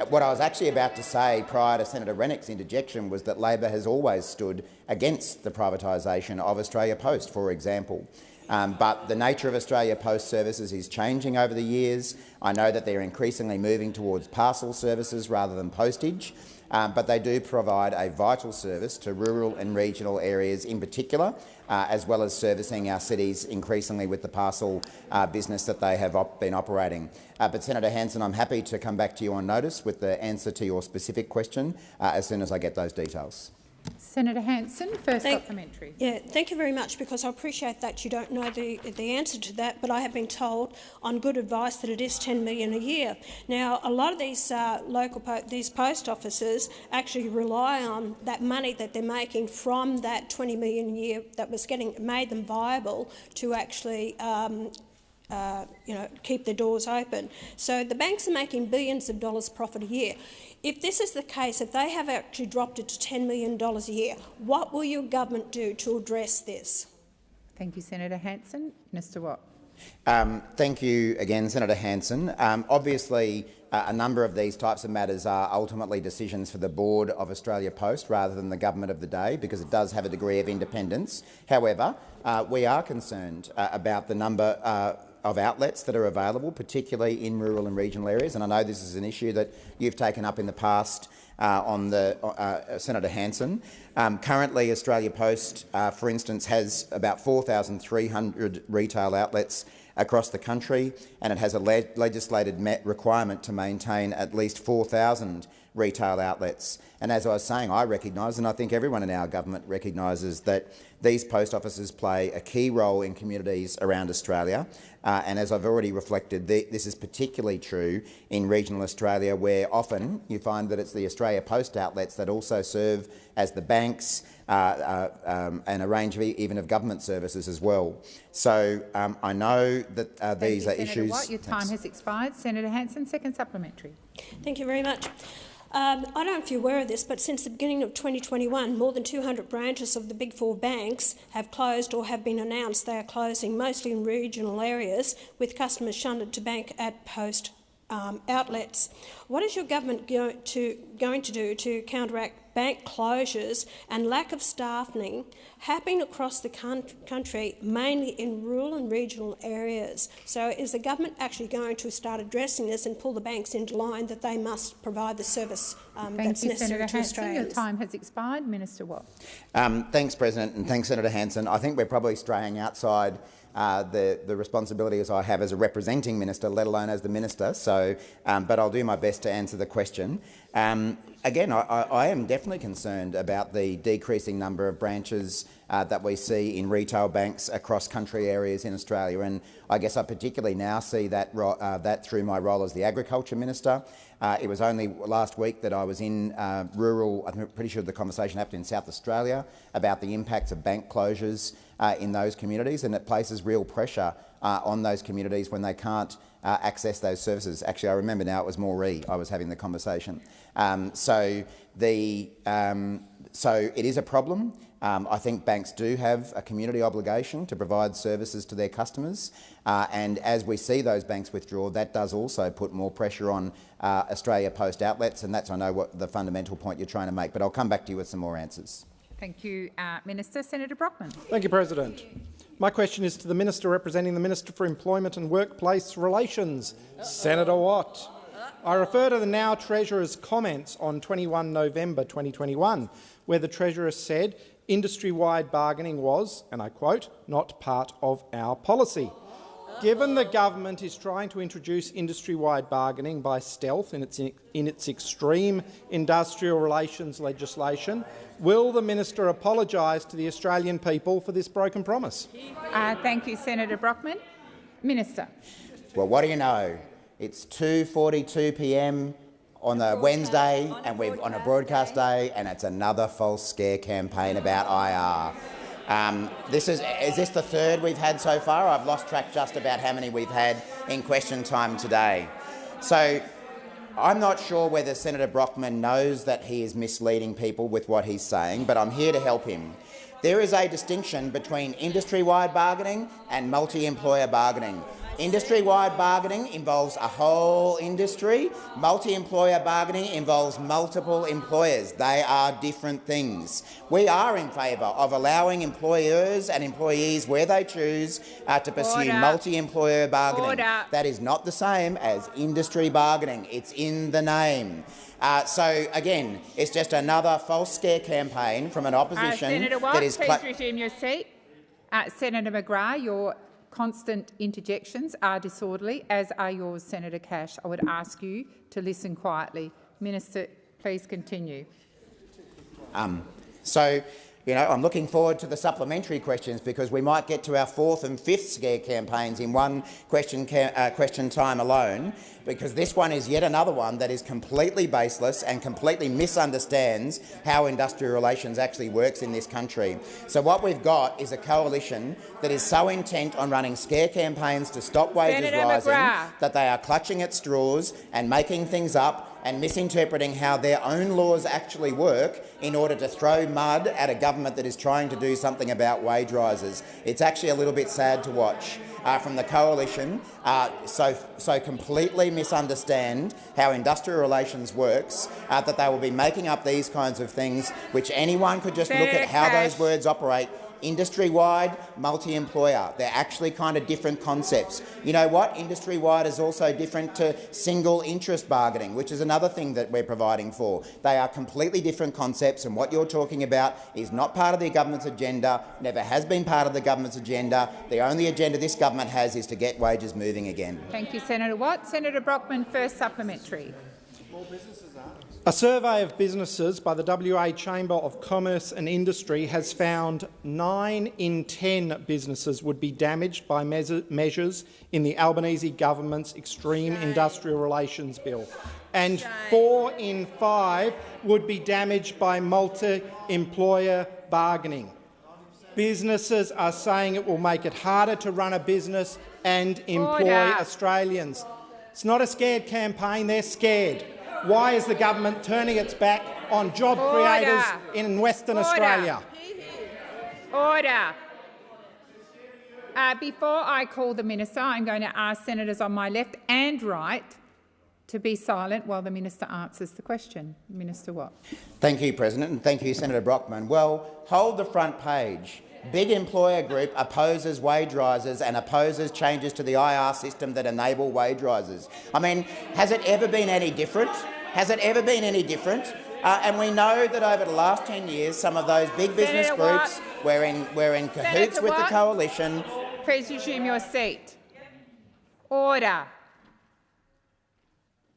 what I was actually about to say prior to Senator Rennick's interjection was that Labor has always stood against the privatisation of Australia Post, for example. Um, but the nature of Australia Post services is changing over the years. I know that they're increasingly moving towards parcel services rather than postage, um, but they do provide a vital service to rural and regional areas in particular, uh, as well as servicing our cities increasingly with the parcel uh, business that they have op been operating. Uh, but Senator Hanson, I'm happy to come back to you on notice with the answer to your specific question uh, as soon as I get those details. Senator Hanson, first thank, supplementary. Yeah, thank you very much, because I appreciate that you don't know the, the answer to that, but I have been told on good advice that it is 10 million a year. Now, a lot of these uh, local po these post offices actually rely on that money that they're making from that 20 million a year that was getting made them viable to actually um, uh, you know, keep the doors open. So the banks are making billions of dollars profit a year. If this is the case, if they have actually dropped it to $10 million a year, what will your government do to address this? Thank you, Senator Hanson. Minister Watt. Um, thank you again, Senator Hanson. Um, obviously, uh, a number of these types of matters are ultimately decisions for the board of Australia Post rather than the government of the day, because it does have a degree of independence. However, uh, we are concerned uh, about the number uh, of outlets that are available, particularly in rural and regional areas. And I know this is an issue that you've taken up in the past uh, on the uh, uh Senator Hanson. Um, currently, Australia Post, uh, for instance, has about 4,300 retail outlets across the country, and it has a le legislated requirement to maintain at least 4,000 retail outlets. And as I was saying, I recognise, and I think everyone in our government recognises, that these post offices play a key role in communities around Australia. Uh, and as I've already reflected, the, this is particularly true in regional Australia, where often you find that it's the Australia Post outlets that also serve as the banks uh, uh, um, and a range of even of government services as well. So um, I know that uh, these you, are Senator issues. Watt. Your time Thanks. has expired. Senator Hanson, second supplementary. Thank you very much. Um, I don't know if you're aware of this, but since the beginning of 2021, more than 200 branches of the Big Four banks have closed or have been announced they are closing, mostly in regional areas, with customers shunted to bank at post um, outlets. What is your government go to, going to do to counteract bank closures and lack of staffing happening across the country, mainly in rural and regional areas. So is the government actually going to start addressing this and pull the banks into line that they must provide the service um, Thank that's you, necessary Senator to Hanson. Your time has expired. Minister Watt. Um, thanks, President, and thanks, Senator Hanson. I think we're probably straying outside uh, the, the responsibilities I have as a representing minister, let alone as the minister. So, um, but I'll do my best to answer the question. Um, again, I, I, am definitely concerned about the decreasing number of branches uh, that we see in retail banks across country areas in Australia, and I guess I particularly now see that, uh, that through my role as the Agriculture Minister. Uh, it was only last week that I was in uh, rural, I'm pretty sure the conversation happened in South Australia about the impacts of bank closures uh, in those communities, and it places real pressure uh, on those communities when they can't uh, access those services. Actually, I remember now it was Moree I was having the conversation. Um, so, the, um, so it is a problem. Um, I think banks do have a community obligation to provide services to their customers, uh, and as we see those banks withdraw, that does also put more pressure on uh, Australia Post outlets, and that's, I know, what the fundamental point you're trying to make, but I'll come back to you with some more answers. Thank you, uh, Minister. Senator Brockman. Thank you, President. My question is to the Minister representing the Minister for Employment and Workplace Relations, uh -oh. Senator Watt. I refer to the now Treasurer's comments on 21 November 2021, where the Treasurer said industry-wide bargaining was, and I quote, not part of our policy. Given the government is trying to introduce industry-wide bargaining by stealth in its, in its extreme industrial relations legislation, will the minister apologise to the Australian people for this broken promise? Uh, thank you, Senator Brockman. Minister. Well, what do you know? It's 2.42 p.m. on a Wednesday and we're on a broadcast day and it's another false scare campaign about IR. Um, this is, is this the third we've had so far? I've lost track just about how many we've had in question time today. So I'm not sure whether Senator Brockman knows that he is misleading people with what he's saying, but I'm here to help him. There is a distinction between industry-wide bargaining and multi-employer bargaining. Industry-wide bargaining involves a whole industry. Multi-employer bargaining involves multiple employers. They are different things. We are in favour of allowing employers and employees, where they choose, uh, to pursue multi-employer bargaining. Order. That is not the same as industry bargaining. It's in the name. Uh, so again, it's just another false scare campaign from an opposition uh, Senator Watt, that is. please resume your seat. Uh, Senator McGrath, your constant interjections are disorderly, as are yours, Senator Cash. I would ask you to listen quietly. Minister, please continue. Um, so, you know, I'm looking forward to the supplementary questions because we might get to our fourth and fifth scare campaigns in one question, uh, question time alone, because this one is yet another one that is completely baseless and completely misunderstands how industrial relations actually works in this country. So what we've got is a coalition that is so intent on running scare campaigns to stop wages Senator rising McGrath. that they are clutching at straws and making things up and misinterpreting how their own laws actually work in order to throw mud at a government that is trying to do something about wage rises. It's actually a little bit sad to watch. Uh, from the coalition uh, so, so completely misunderstand how industrial relations works uh, that they will be making up these kinds of things which anyone could just look at how those words operate industry-wide, multi-employer. They're actually kind of different concepts. You know what? Industry-wide is also different to single interest bargaining, which is another thing that we're providing for. They are completely different concepts, and what you're talking about is not part of the government's agenda, never has been part of the government's agenda. The only agenda this government has is to get wages moving again. Thank you, Senator Watt. Senator Brockman, first supplementary. A survey of businesses by the WA Chamber of Commerce and Industry has found 9 in 10 businesses would be damaged by measures in the Albanese government's Extreme Industrial Relations Bill, and 4 in 5 would be damaged by multi-employer bargaining. Businesses are saying it will make it harder to run a business and employ Order. Australians. It's not a scared campaign, they're scared. Why is the government turning its back on job Order. creators in Western Order. Australia? Order. Uh, before I call the minister, I'm going to ask senators on my left and right to be silent while the minister answers the question. Minister Watt. Thank you, President, and thank you, Senator Brockman. Well, hold the front page. Big employer group opposes wage rises and opposes changes to the IR system that enable wage rises. I mean, has it ever been any different? Has it ever been any different? Uh, and we know that over the last 10 years, some of those big business Senator Watt. groups were in, were in cahoots Senator with the coalition. Please resume your seat. Order.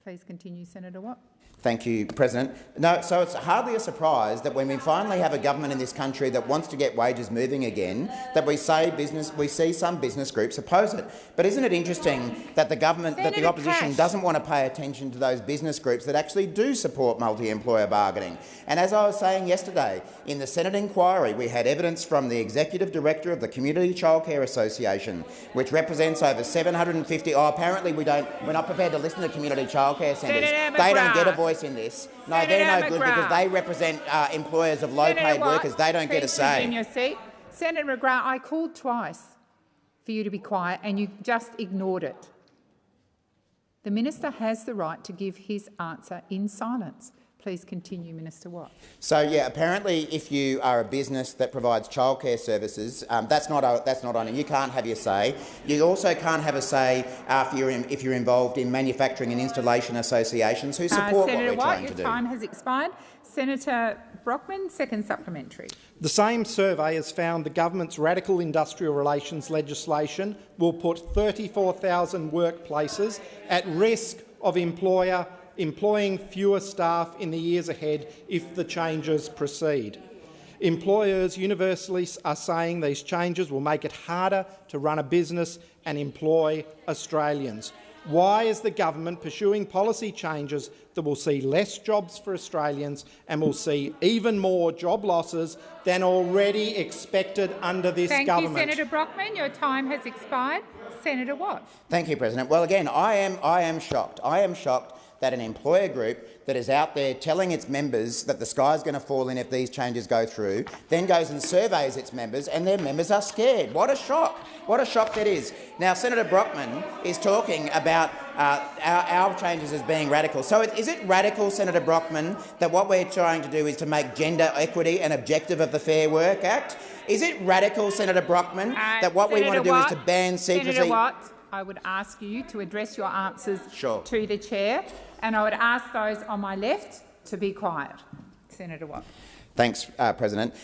Please continue, Senator Watt. Thank you, President. No, so it's hardly a surprise that when we finally have a government in this country that wants to get wages moving again, that we say business, we see some business groups oppose it. But isn't it interesting that the government, that the opposition Cash. doesn't want to pay attention to those business groups that actually do support multi-employer bargaining? And as I was saying yesterday, in the Senate inquiry, we had evidence from the executive director of the Community Childcare Association, which represents over 750. Oh, apparently we don't. We're not prepared to listen to community childcare centres. They don't get a McGrath. Voice in this. No, Senator they're no good because they represent uh, employers of low-paid workers. They don't get a please say. your seat. Senator McGrath, I called twice for you to be quiet and you just ignored it. The minister has the right to give his answer in silence. Please continue, Minister Watt. So yeah, apparently, if you are a business that provides childcare services, um, that's not a, that's not on. it. You can't have your say. You also can't have a say uh, if you're in, if you're involved in manufacturing and installation associations who Uh, support Senator what we're Watt, trying your to do. time has expired. Senator Brockman, second supplementary. The same survey has found the government's radical industrial relations legislation will put 34,000 workplaces at risk of employer employing fewer staff in the years ahead if the changes proceed. Employers universally are saying these changes will make it harder to run a business and employ Australians. Why is the government pursuing policy changes that will see less jobs for Australians and will see even more job losses than already expected under this Thank government? you, Senator Brockman. Your time has expired. Senator Watt. Thank you, President. Well, again, I am, I am shocked. I am shocked that an employer group that is out there telling its members that the sky is going to fall in if these changes go through, then goes and surveys its members, and their members are scared. What a shock! What a shock that is. Now, Senator Brockman is talking about uh, our, our changes as being radical. So is it radical, Senator Brockman, that what we're trying to do is to make gender equity an objective of the Fair Work Act? Is it radical, Senator Brockman, Uh, that what we want to do Watt, is to ban secrecy? Senator Watt, I would ask you to address your answers Sure. to the chair, and I would ask those on my left to be quiet. Senator Watt. Thanks, uh, President.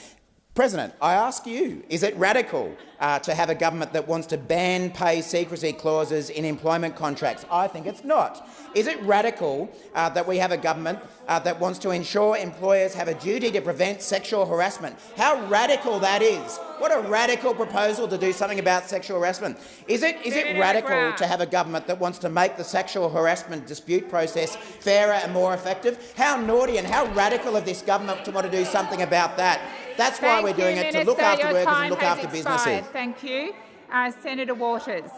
President, I ask you, is it radical uh, to have a government that wants to ban pay secrecy clauses in employment contracts? I think it's not. Is it radical uh, that we have a government uh, that wants to ensure employers have a duty to prevent sexual harassment? How radical that is. What a radical proposal to do something about sexual harassment. Is it, is it radical to have a government that wants to make the sexual harassment dispute process fairer and more effective? How naughty and how radical of this government to want to do something about that? That's why Thank we're doing you, it, to look after workers and look after expired. businesses. Thank you. Uh, Senator Waters.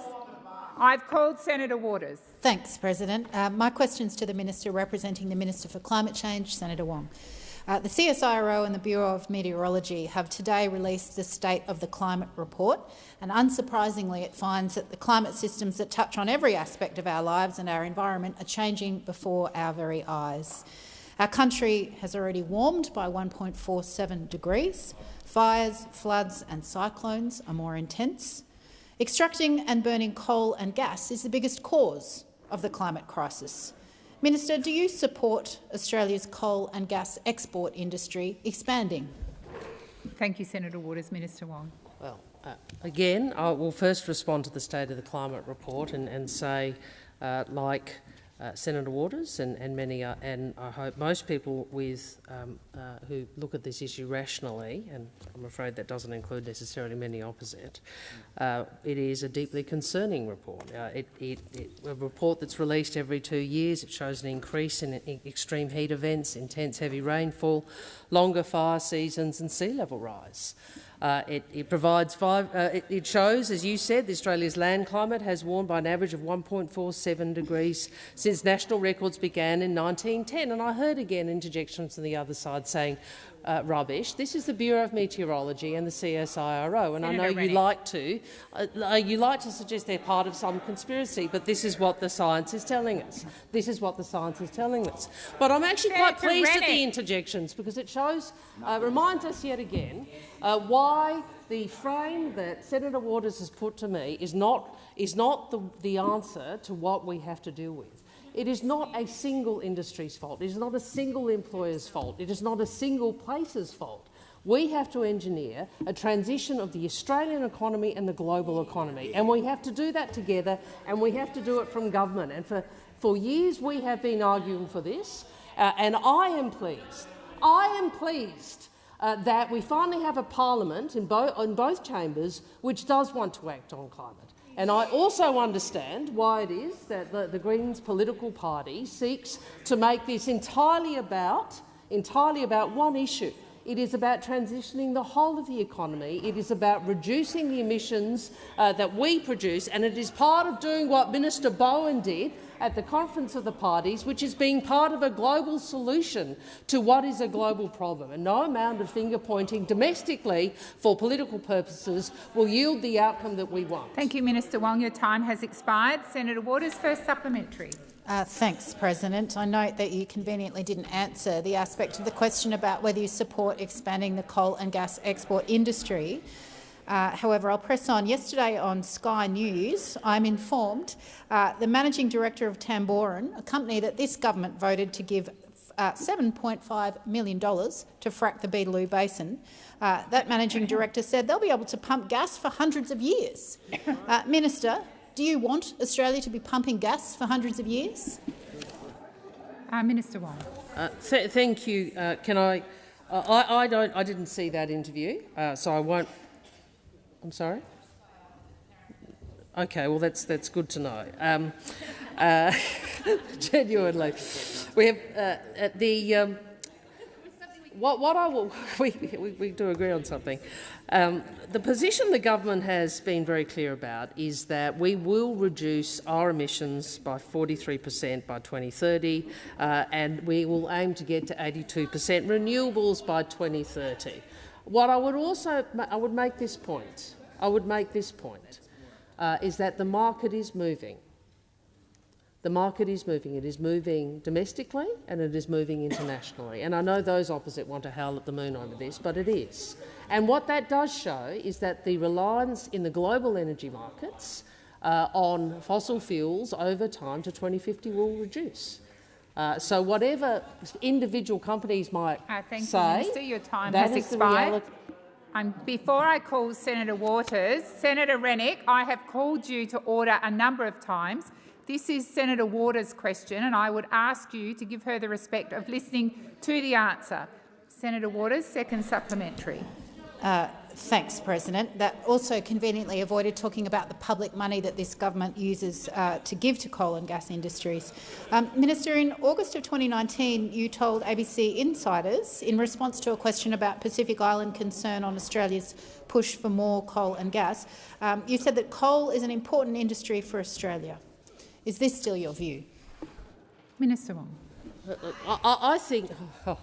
I've called Senator Waters. Thanks, President. Uh, my question's to the Minister representing the Minister for Climate Change, Senator Wong. Uh, the CSIRO and the Bureau of Meteorology have today released the State of the Climate report, and unsurprisingly it finds that the climate systems that touch on every aspect of our lives and our environment are changing before our very eyes. Our country has already warmed by 1.47 degrees. Fires, floods and cyclones are more intense. Extracting and burning coal and gas is the biggest cause of the climate crisis. Minister, do you support Australia's coal and gas export industry expanding? Thank you, Senator Waters. Minister Wong. Well, uh, again, I will first respond to the State of the Climate report and, and say, uh, like uh, Senator Waters and, and many, uh, and I hope most people with um, uh, who look at this issue rationally, and I'm afraid that doesn't include necessarily many opposite. Uh, it is a deeply concerning report. Uh, it, it, it, a report that's released every two years. It shows an increase in extreme heat events, intense heavy rainfall, longer fire seasons, and sea level rise. Uh, it, it, provides five, uh, it, it, shows, as you said, the Australia's land climate has warmed by an average of 1.47 degrees since national records began in 1910. And I heard again interjections from the other side saying, uh, rubbish. This is the Bureau of Meteorology and the CSIRO, and Senator I know Rennick. you like to uh, you like to suggest they're part of some conspiracy, but this is what the science is telling us. This is what the science is telling us. But I'm actually Senator quite pleased Rennick. at the interjections because it shows, uh, reminds us yet again uh, why the frame that Senator Waters has put to me is not, is not the, the answer to what we have to deal with. It is not a single industry's fault. It is not a single employer's fault. It is not a single place's fault. We have to engineer a transition of the Australian economy and the global economy, and we have to do that together, and we have to do it from government. And for, for years we have been arguing for this, uh, and I am pleased. I am pleased uh, that we finally have a parliament in, bo in both chambers which does want to act on climate. And I also understand why it is that the, the, Greens political party seeks to make this entirely about, entirely about one issue. It is about transitioning the whole of the economy. It is about reducing the emissions uh, that we produce, and it is part of doing what Minister Bowen did at the Conference of the Parties, which is being part of a global solution to what is a global problem. And no amount of finger-pointing domestically for political purposes will yield the outcome that we want. Thank you, Minister Wong. Your time has expired. Senator Waters, first supplementary. Uh, thanks, President. I note that you conveniently didn't answer the aspect of the question about whether you support expanding the coal and gas export industry. Uh, however, I'll press on. Yesterday on Sky News, I'm informed uh, the managing director of Tamboran, a company that this government voted to give uh, $7.5 million to frack the Beetaloo Basin, uh, that managing director said they'll be able to pump gas for hundreds of years. Uh, Minister, do you want Australia to be pumping gas for hundreds of years? Uh, Minister Wong. Th thank you. can I? I, I, don't. I didn't see that interview, so I won't I'm sorry? Okay, well that's that's good to know. Um, uh, genuinely, we have uh, the um, what what I will we, we, we do agree on something. Um, the position the government has been very clear about is that we will reduce our emissions by 43 per cent by 2030, uh, and we will aim to get to 82 per cent renewables by 2030. What I would also I would make this point. I would make this point, uh, is that the market is moving. The market is moving. It is moving domestically and it is moving internationally. And I know those opposite want to howl at the moon over this, but it is. And what that does show is that the reliance in the global energy markets uh, on fossil fuels over time to 2050 will reduce. Uh, so whatever individual companies might uh, thank say, you, Minister. Your time has expired. Um, before I call Senator Waters, Senator Rennick, I have called you to order a number of times. This is Senator Waters' question, and I would ask you to give her the respect of listening to the answer. Senator Waters, second supplementary. Uh, Thanks, President. That also conveniently avoided talking about the public money that this government uses uh, to give to coal and gas industries. Um, Minister, in August of 2019, you told ABC Insiders, in response to a question about Pacific Island concern on Australia's push for more coal and gas, um, you said that coal is an important industry for Australia. Is this still your view? Minister Wong. I, I think, oh,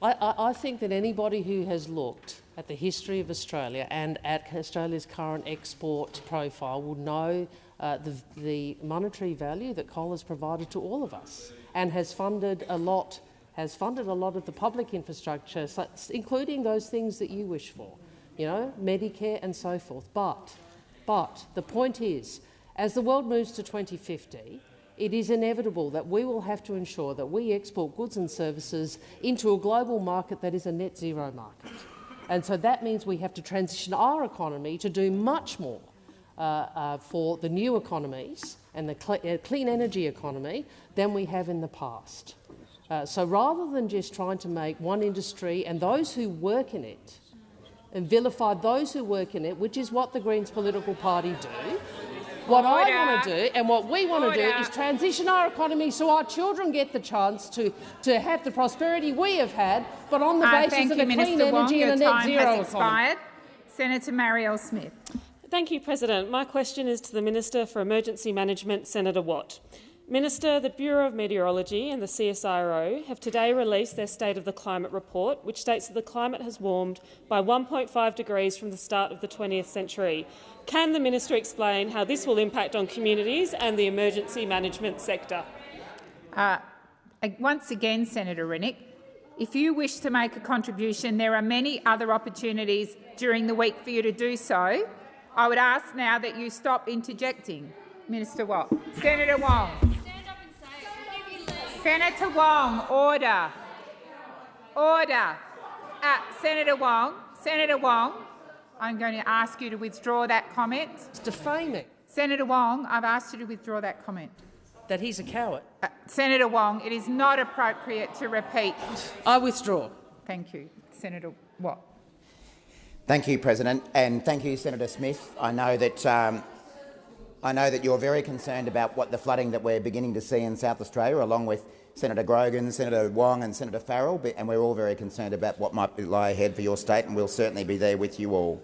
I, I think that anybody who has looked at the history of Australia and at Australia's current export profile will know uh, the, the, monetary value that coal has provided to all of us and has funded a lot has funded a lot of the public infrastructure, including those things that you wish for, you know, Medicare and so forth. But, but the point is, as the world moves to 2050, it is inevitable that we will have to ensure that we export goods and services into a global market that is a net zero market. And so that means we have to transition our economy to do much more uh, uh, for the new economies and the cl uh, clean energy economy than we have in the past. Uh, so rather than just trying to make one industry and those who work in it and vilify those who work in it, which is what the Greens political party do, what Order. I want to do and what we want to do is transition our economy so our children get the chance to, to have the prosperity we have had, but on the uh, basis of you, a Minister clean Wong. energy Your and a net zero has expired. Senator Marielle Smith. Thank you, President. My question is to the Minister for Emergency Management, Senator Watt. Minister, the Bureau of Meteorology and the CSIRO have today released their State of the Climate report, which states that the climate has warmed by 1.5 degrees from the start of the 20th century. Can the minister explain how this will impact on communities and the emergency management sector? Uh, once again, Senator Rennick, if you wish to make a contribution, there are many other opportunities during the week for you to do so. I would ask now that you stop interjecting. Minister Watt. Senator Wong. Senator Wong, order. Order. Uh, Senator Wong, Senator Wong, I'm going to ask you to withdraw that comment. It's defaming. Senator Wong, I've asked you to withdraw that comment. That he's a coward. Uh, Senator Wong, it is not appropriate to repeat. I withdraw. Thank you. Senator Watt. Thank you, President, and thank you, Senator Smith. I know that um, I know that you're very concerned about what the flooding that we're beginning to see in South Australia, along with Senator Grogan, Senator Wong and Senator Farrell, and we're all very concerned about what might lie ahead for your state, and we'll certainly be there with you all.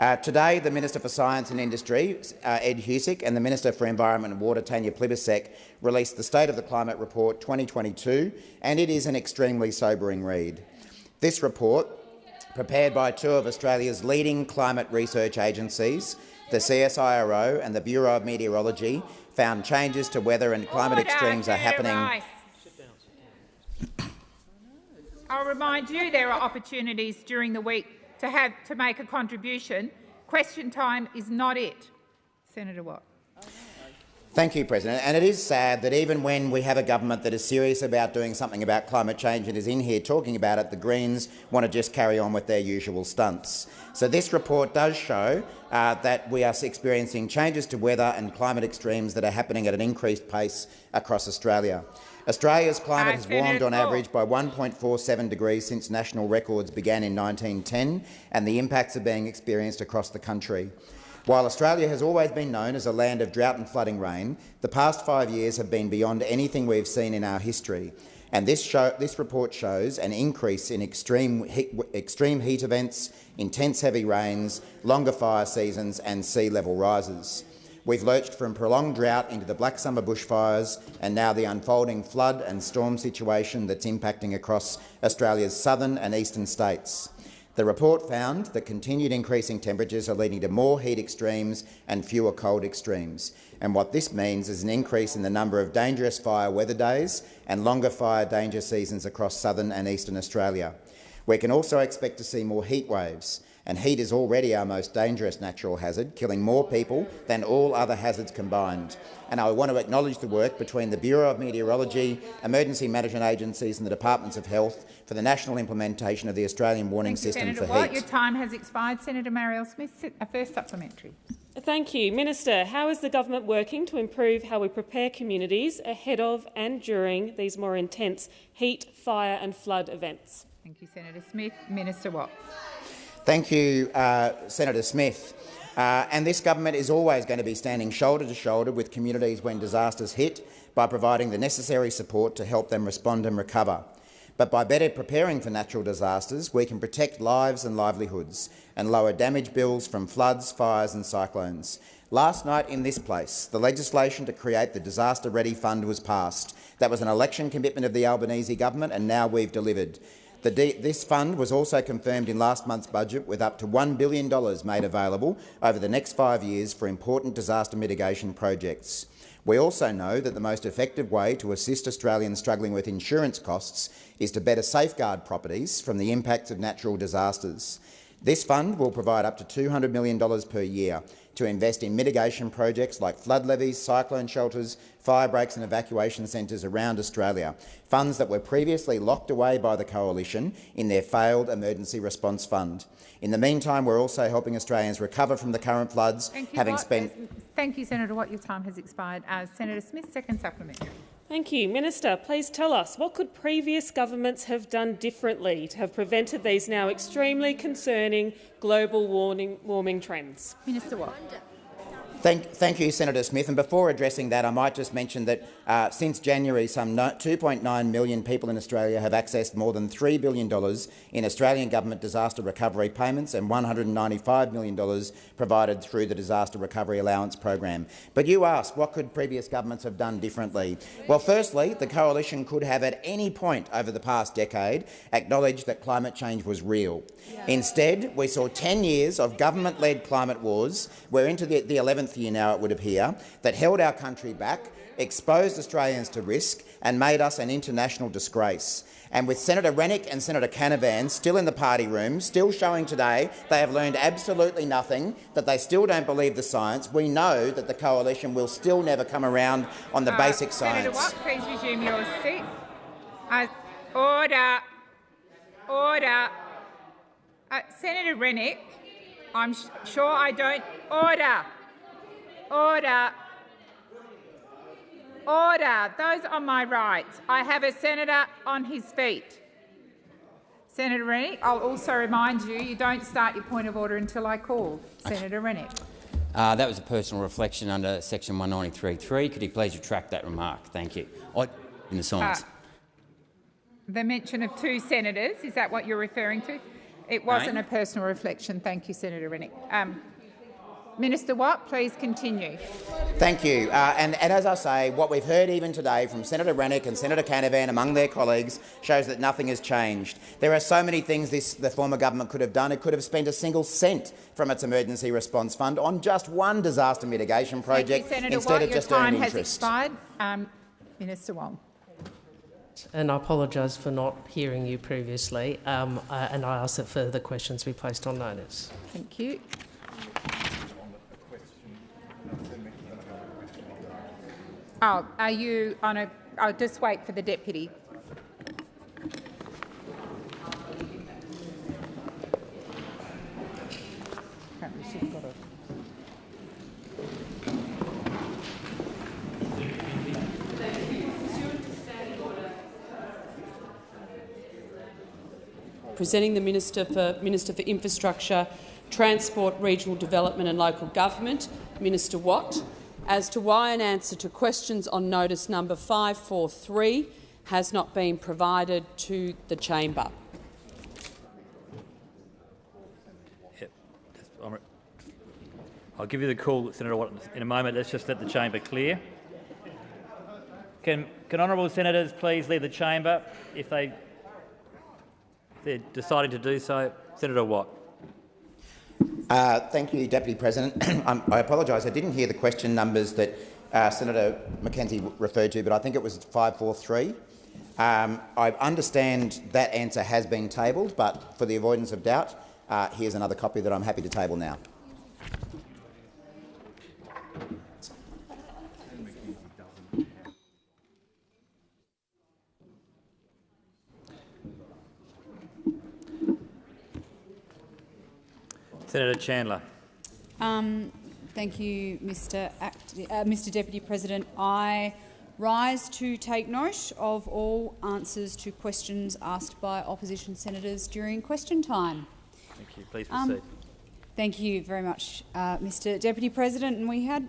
Uh, today, the Minister for Science and Industry, uh, Ed Husic, and the Minister for Environment and Water, Tanya Plibersek, released the State of the Climate Report 2022, and it is an extremely sobering read. This report, prepared by two of Australia's leading climate research agencies, the CSIRO and the Bureau of Meteorology found changes to weather and climate Order, extremes are happening. I'll remind you there are opportunities during the week to have to make a contribution. Question time is not it. Senator Watt. Thank you, President. And it is sad that even when we have a government that is serious about doing something about climate change and is in here talking about it, the Greens want to just carry on with their usual stunts. So this report does show uh, that we are experiencing changes to weather and climate extremes that are happening at an increased pace across Australia. Australia's climate has warmed on average by 1.47 degrees since national records began in 1910, and the impacts are being experienced across the country. While Australia has always been known as a land of drought and flooding rain, the past five years have been beyond anything we've seen in our history. And this, show, this report shows an increase in extreme heat, extreme heat events, intense heavy rains, longer fire seasons and sea level rises. We've lurched from prolonged drought into the Black Summer bushfires and now the unfolding flood and storm situation that's impacting across Australia's southern and eastern states. The report found that continued increasing temperatures are leading to more heat extremes and fewer cold extremes. And what this means is an increase in the number of dangerous fire weather days and longer fire danger seasons across southern and eastern Australia. We can also expect to see more heat waves, and heat is already our most dangerous natural hazard, killing more people than all other hazards combined. And I want to acknowledge the work between the Bureau of Meteorology, emergency management agencies and the Departments of Health for the national implementation of the Australian warning Thank system you, for Watt. heat. Your time has expired. Senator Marielle Smith, a uh, first supplementary. Thank you. Minister, how is the government working to improve how we prepare communities ahead of and during these more intense heat, fire and flood events? Thank you, Senator Smith. Minister Watt. Thank you, uh, Senator Smith. Uh, and this government is always going to be standing shoulder to shoulder with communities when disasters hit by providing the necessary support to help them respond and recover. But by better preparing for natural disasters, we can protect lives and livelihoods and lower damage bills from floods, fires and cyclones. Last night in this place, the legislation to create the Disaster Ready Fund was passed. That was an election commitment of the Albanese government and now we've delivered. This fund was also confirmed in last month's budget with up to $1 billion made available over the next five years for important disaster mitigation projects. We also know that the most effective way to assist Australians struggling with insurance costs is to better safeguard properties from the impacts of natural disasters. This fund will provide up to $200 million per year to invest in mitigation projects like flood levees, cyclone shelters, fire breaks and evacuation centres around Australia, funds that were previously locked away by the Coalition in their failed Emergency Response Fund. In the meantime, we're also helping Australians recover from the current floods, Thank you, having Watt. spent— Thank you, Senator Watt. Your time has expired. Uh, Senator Smith, second supplementary. Thank you. Minister, please tell us, what could previous governments have done differently to have prevented these now extremely concerning global warming, warming trends? Minister Watt. Thank, thank you, Senator Smith. And before addressing that, I might just mention that uh, since January, some 2.9 million people in Australia have accessed more than $3 billion in Australian government disaster recovery payments and $195 million provided through the Disaster Recovery Allowance program. But you ask, what could previous governments have done differently? Well, firstly, the coalition could have at any point over the past decade acknowledged that climate change was real. Instead, we saw 10 years of government-led climate wars. We're into the, the 11th year now, it would appear, that held our country back, exposed Australians to risk and made us an international disgrace. And with Senator Rennick and Senator Canavan still in the party room, still showing today they have learned absolutely nothing, that they still don't believe the science, we know that the coalition will still never come around on the Uh, basic Senator science. Senator Watt, please resume your seat. Uh, order. Order. Uh, Senator Rennick, I'm sure I don't. Order. Order. Order. Those on my right. I have a senator on his feet. Senator Rennick, I'll also remind you, you don't start your point of order until I call. Senator Rennick. Uh, that was a personal reflection under section 193.3. Could you please retract that remark? Thank you. I, in the silence. Uh, the mention of two senators, is that what you're referring to? It wasn't a personal reflection. Thank you, Senator Rennick. Um, Minister Watt, please continue. Thank you. Uh, and, and as I say, what we've heard even today from Senator Rennick and Senator Canavan among their colleagues shows that nothing has changed. There are so many things this, the former government could have done. It could have spent a single cent from its emergency response fund on just one disaster mitigation project you, instead Watt. of Your just time earning has interest. expired. Um, Minister Wong. And I apologise for not hearing you previously, um, uh, and I ask that further questions be placed on notice. Thank you. Oh, are you on a? I'll just wait for the deputy. Presenting the Minister for, Minister for Infrastructure, Transport, Regional Development and Local Government, Minister Watt, as to why an answer to questions on notice number 543 has not been provided to the chamber. I'll give you the call, Senator Watt, in a moment. Let's just let the chamber clear. Can, can honourable senators please leave the chamber if they if they're deciding to do so? Senator Watt. Uh, thank you, Deputy President. I apologise. I didn't hear the question numbers that uh, Senator McKenzie referred to, but I think it was 543. Um, I understand that answer has been tabled, but for the avoidance of doubt, uh, here's another copy that I'm happy to table now. Senator Chandler. Um, thank you, Mr. Act, uh, Mr. Deputy President. I rise to take note of all answers to questions asked by opposition senators during question time. Thank you. Please Um, proceed. Thank you very much, uh, Mr. Deputy President. And we had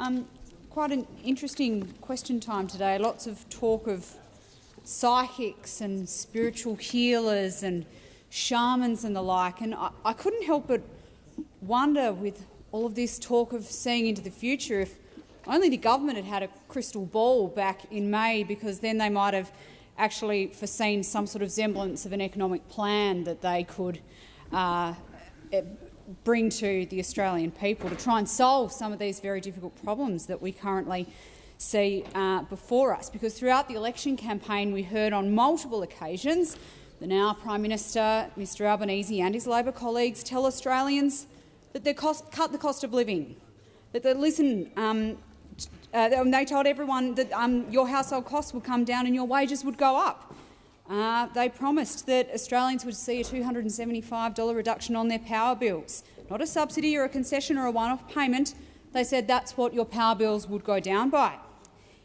um, quite an interesting question time today. Lots of talk of psychics and spiritual healers and shamans and the like. And I, I couldn't help but wonder, with all of this talk of seeing into the future, if only the government had had a crystal ball back in May, because then they might have actually foreseen some sort of semblance of an economic plan that they could uh, eh, bring to the Australian people to try and solve some of these very difficult problems that we currently see uh, before us. Because throughout the election campaign we heard on multiple occasions the now Prime Minister, Mr Albanese and his Labor colleagues tell Australians that they cut the cost of living, That they listen. Um, uh, they told everyone that um, your household costs would come down and your wages would go up. Uh, they promised that Australians would see a $275 reduction on their power bills, not a subsidy or a concession or a one-off payment. They said that's what your power bills would go down by.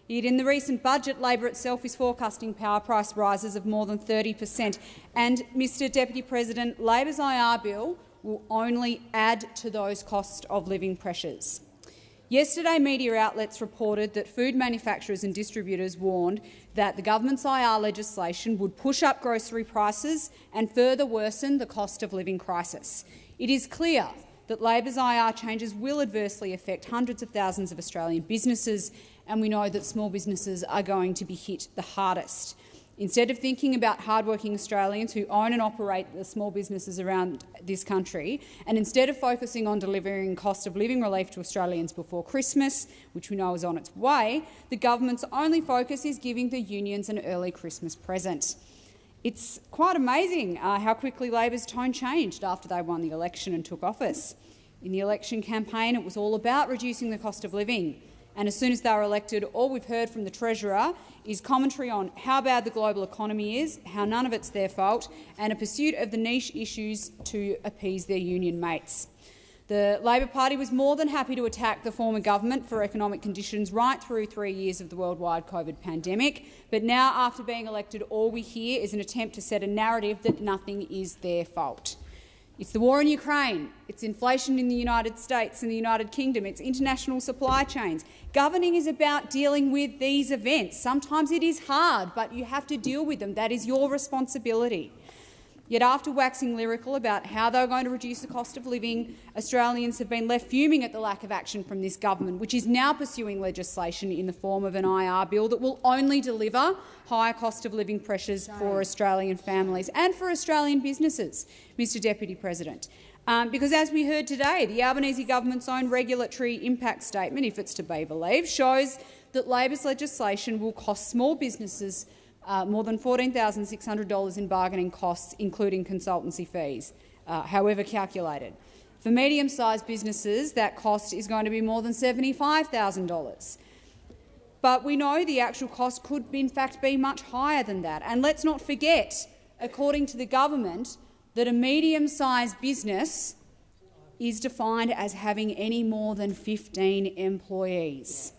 Yet in the recent budget, Labor itself is forecasting power price rises of more than 30 per cent. And, Mr Deputy President, Labor's IR bill will only add to those cost of living pressures. Yesterday, media outlets reported that food manufacturers and distributors warned that the government's IR legislation would push up grocery prices and further worsen the cost of living crisis. It is clear that Labor's IR changes will adversely affect hundreds of thousands of Australian businesses, and we know that small businesses are going to be hit the hardest. Instead of thinking about hardworking Australians who own and operate the small businesses around this country, and instead of focusing on delivering cost of living relief to Australians before Christmas, which we know is on its way, the government's only focus is giving the unions an early Christmas present. It's quite amazing uh, how quickly Labor's tone changed after they won the election and took office. In the election campaign, it was all about reducing the cost of living. And as soon as they were elected, all we've heard from the Treasurer is commentary on how bad the global economy is, how none of it's their fault, and a pursuit of the niche issues to appease their union mates. The Labor Party was more than happy to attack the former government for economic conditions right through three years of the worldwide COVID pandemic, but now, after being elected, all we hear is an attempt to set a narrative that nothing is their fault. It's the war in Ukraine, it's inflation in the United States and the United Kingdom, it's international supply chains. Governing is about dealing with these events. Sometimes it is hard, but you have to deal with them. That is your responsibility. Yet after waxing lyrical about how they were going to reduce the cost of living, Australians have been left fuming at the lack of action from this government, which is now pursuing legislation in the form of an IR bill that will only deliver higher cost of living pressures for Australian families and for Australian businesses, Mr Deputy President. Um, because, as we heard today, the Albanese government's own regulatory impact statement, if it's to be believed, shows that Labor's legislation will cost small businesses uh, more than $14,600 in bargaining costs, including consultancy fees, uh, however calculated. For medium-sized businesses, that cost is going to be more than $75,000. But we know the actual cost could, in fact, be much higher than that. And let's not forget, according to the government, that a medium-sized business is defined as having any more than 15 employees.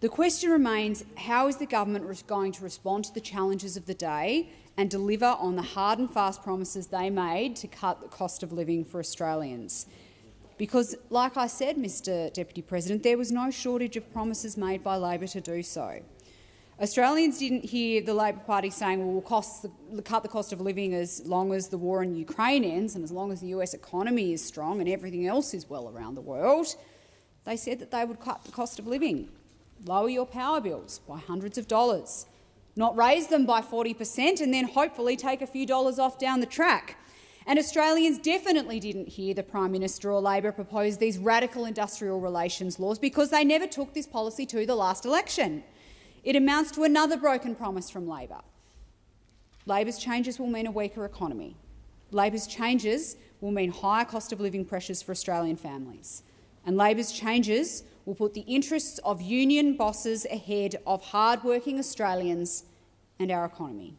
The question remains, how is the government going to respond to the challenges of the day and deliver on the hard and fast promises they made to cut the cost of living for Australians? Because, like I said, Mr Deputy President, there was no shortage of promises made by Labor to do so. Australians didn't hear the Labor Party saying well, we'll the, cut the cost of living as long as the war in Ukraine ends and as long as the US economy is strong and everything else is well around the world. They said that they would cut the cost of living lower your power bills by hundreds of dollars, not raise them by 40 per cent and then hopefully take a few dollars off down the track. And Australians definitely didn't hear the Prime Minister or Labor propose these radical industrial relations laws because they never took this policy to the last election. It amounts to another broken promise from Labor. Labor's changes will mean a weaker economy. Labor's changes will mean higher cost of living pressures for Australian families. And Labor's changes will put the interests of union bosses ahead of hard-working Australians and our economy.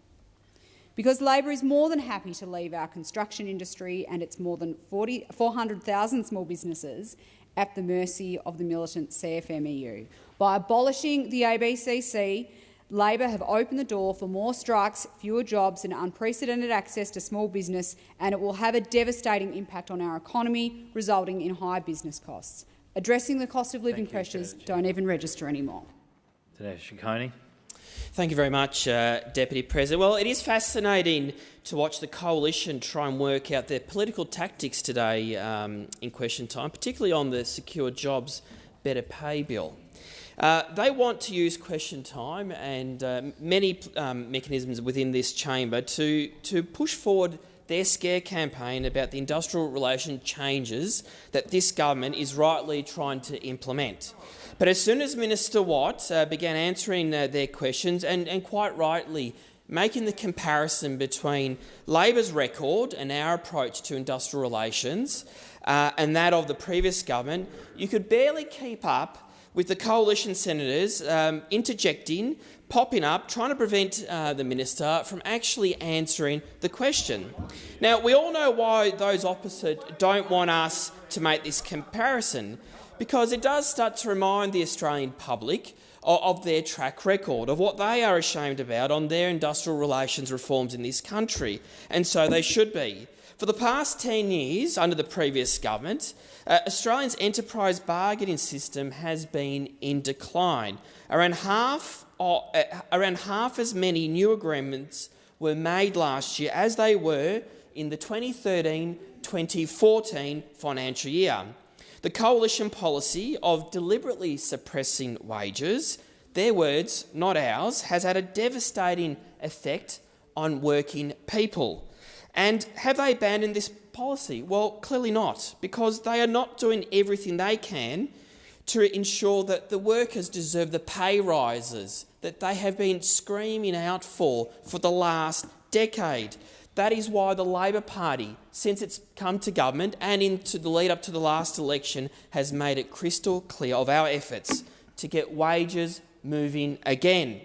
Because Labor is more than happy to leave our construction industry and its more than 400,000 small businesses at the mercy of the militant CFMEU. By abolishing the ABCC, Labor have opened the door for more strikes, fewer jobs and unprecedented access to small business, and it will have a devastating impact on our economy, resulting in high business costs addressing the cost of living pressures don't even register anymore. Dinesh Ciccone. Thank you very much, uh, Deputy President. Well, it is fascinating to watch the coalition try and work out their political tactics today um, in question time, particularly on the Secure Jobs Better Pay Bill. Uh, they want to use question time and uh, many um, mechanisms within this chamber to, to push forward their scare campaign about the industrial relation changes that this government is rightly trying to implement. But as soon as Minister Watt uh, began answering uh, their questions, and, and quite rightly making the comparison between Labor's record and our approach to industrial relations uh, and that of the previous government, you could barely keep up with the coalition senators um, interjecting, popping up, trying to prevent uh, the minister from actually answering the question. Now, we all know why those opposite don't want us to make this comparison, because it does start to remind the Australian public of their track record, of what they are ashamed about on their industrial relations reforms in this country, and so they should be. For the past 10 years, under the previous government, uh, Australia's enterprise bargaining system has been in decline. Around half, uh, around half as many new agreements were made last year as they were in the 2013-2014 financial year. The coalition policy of deliberately suppressing wages, their words, not ours, has had a devastating effect on working people. And have they abandoned this policy? Well, clearly not, because they are not doing everything they can to ensure that the workers deserve the pay rises that they have been screaming out for for the last decade. That is why the Labor Party, since it's come to government and into the lead up to the last election, has made it crystal clear of our efforts to get wages moving again.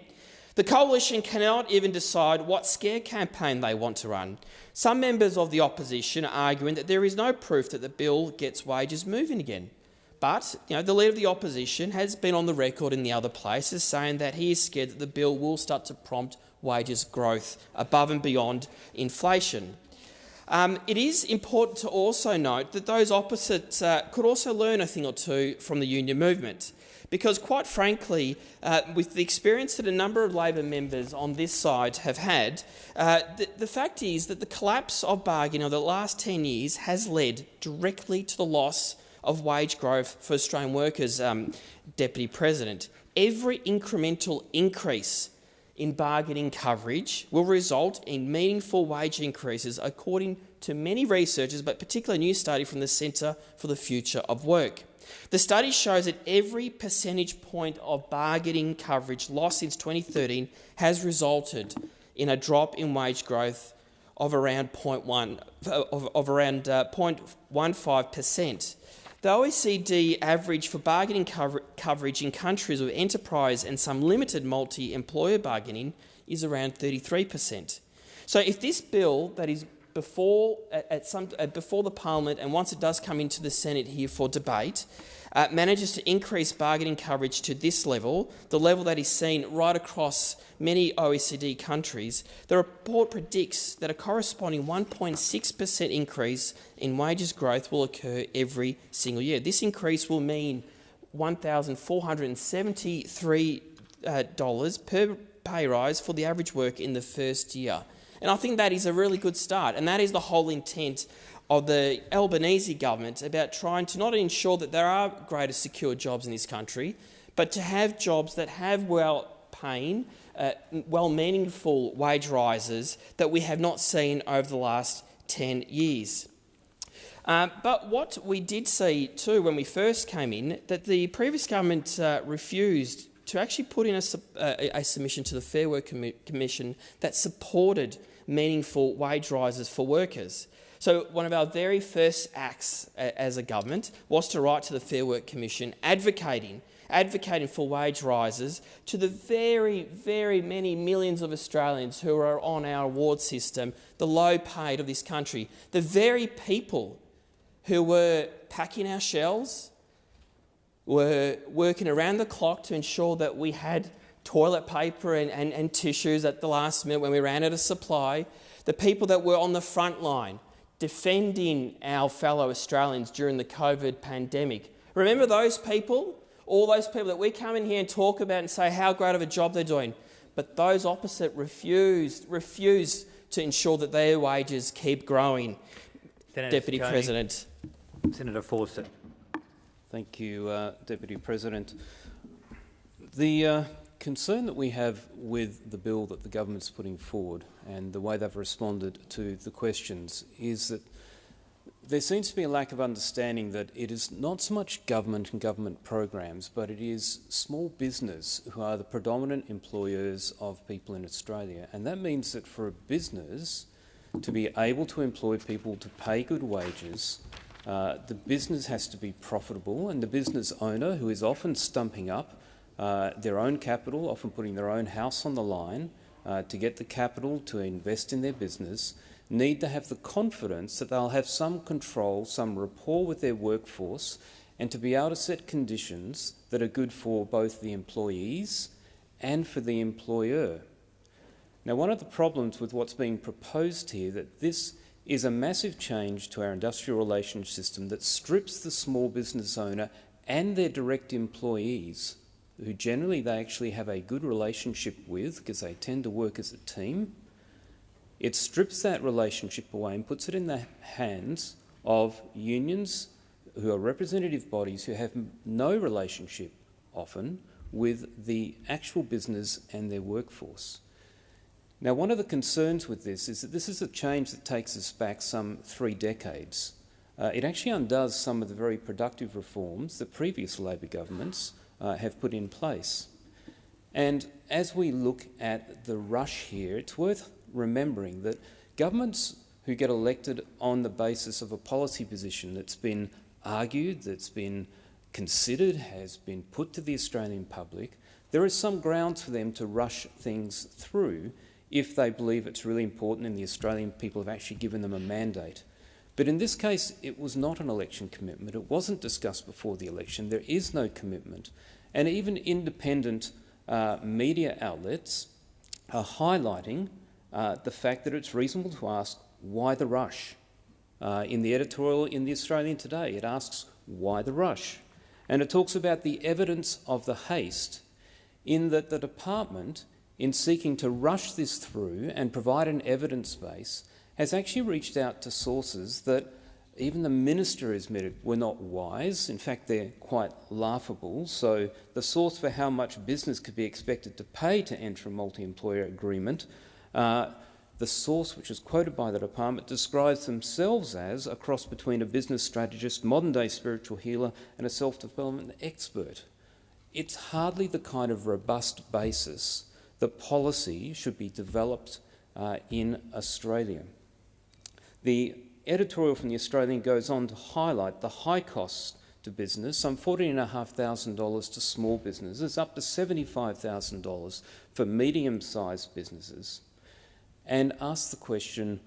The coalition cannot even decide what scare campaign they want to run. Some members of the opposition are arguing that there is no proof that the bill gets wages moving again. But you know, the leader of the opposition has been on the record in the other places saying that he is scared that the bill will start to prompt wages growth above and beyond inflation. Um, it is important to also note that those opposites uh, could also learn a thing or two from the union movement. Because, quite frankly, uh, with the experience that a number of Labor members on this side have had, uh, the, the, fact is that the collapse of bargaining over the last 10 years has led directly to the loss of wage growth for Australian workers, um, Deputy President. Every incremental increase in bargaining coverage will result in meaningful wage increases, according to many researchers, but particularly a new study from the Centre for the Future of Work. The study shows that every percentage point of bargaining coverage lost since 2013 has resulted in a drop in wage growth of around 0.1 of, of around uh, 0.15 percent. The OECD average for bargaining cover coverage in countries with enterprise and some limited multi-employer bargaining is around 33 percent. So, if this bill that is before at some before the parliament and once it does come into the Senate here for debate, uh, manages to increase bargaining coverage to this level, the level that is seen right across many OECD countries, the report predicts that a corresponding 1.6 per cent increase in wages growth will occur every single year. This increase will mean $1,473 uh, per pay rise for the average worker in the first year. And I think that is a really good start, and that is the whole intent of the Albanese government about trying to not ensure that there are greater secure jobs in this country, but to have jobs that have well-paying, uh, well-meaningful wage rises that we have not seen over the last 10 years. Uh, but what we did see too when we first came in, that the previous government uh, refused to actually put in a, a, a submission to the Fair Work Commission that supported meaningful wage rises for workers. So one of our very first acts as a government was to write to the Fair Work Commission advocating advocating for wage rises to the very, very many millions of Australians who are on our award system, the low paid of this country, the very people who were packing our shells, were working around the clock to ensure that we had toilet paper and, and, and tissues at the last minute when we ran out of supply, the people that were on the front line defending our fellow Australians during the COVID pandemic. Remember those people? All those people that we come in here and talk about and say how great of a job they're doing. But those opposite refused, refuse to ensure that their wages keep growing. Senator Deputy Ciccone. President. Senator Fawcett. Thank you, uh, Deputy President. The uh, concern that we have with the bill that the government's putting forward and the way they've responded to the questions is that there seems to be a lack of understanding that it is not so much government and government programs, but it is small business who are the predominant employers of people in Australia. And that means that for a business to be able to employ people to pay good wages, uh, the business has to be profitable, and the business owner, who is often stumping up uh, their own capital, often putting their own house on the line uh, to get the capital to invest in their business, need to have the confidence that they'll have some control, some rapport with their workforce, and to be able to set conditions that are good for both the employees and for the employer. Now, one of the problems with what's being proposed here that this is a massive change to our industrial relations system that strips the small business owner and their direct employees, who generally they actually have a good relationship with because they tend to work as a team, it strips that relationship away and puts it in the hands of unions who are representative bodies who have no relationship often with the actual business and their workforce. Now, one of the concerns with this is that this is a change that takes us back some three decades. Uh, it actually undoes some of the very productive reforms that previous Labor governments uh, have put in place. And as we look at the rush here, it's worth remembering that governments who get elected on the basis of a policy position that's been argued, that's been considered, has been put to the Australian public, there is some grounds for them to rush things through if they believe it's really important and the Australian people have actually given them a mandate. But in this case, it was not an election commitment. It wasn't discussed before the election. There is no commitment. And even independent uh, media outlets are highlighting uh, the fact that it's reasonable to ask why the rush. Uh, in the editorial in the Australian today, it asks why the rush. And it talks about the evidence of the haste in that the department, in seeking to rush this through and provide an evidence base, has actually reached out to sources that even the minister admitted were not wise. In fact, they're quite laughable. So the source for how much business could be expected to pay to enter a multi-employer agreement uh, the source, which is quoted by the department, describes themselves as a cross between a business strategist, modern-day spiritual healer and a self-development expert. It's hardly the kind of robust basis that policy should be developed uh, in Australia. The editorial from the Australian goes on to highlight the high costs to business, some $14,500 to small businesses, up to $75,000 for medium-sized businesses and ask the question,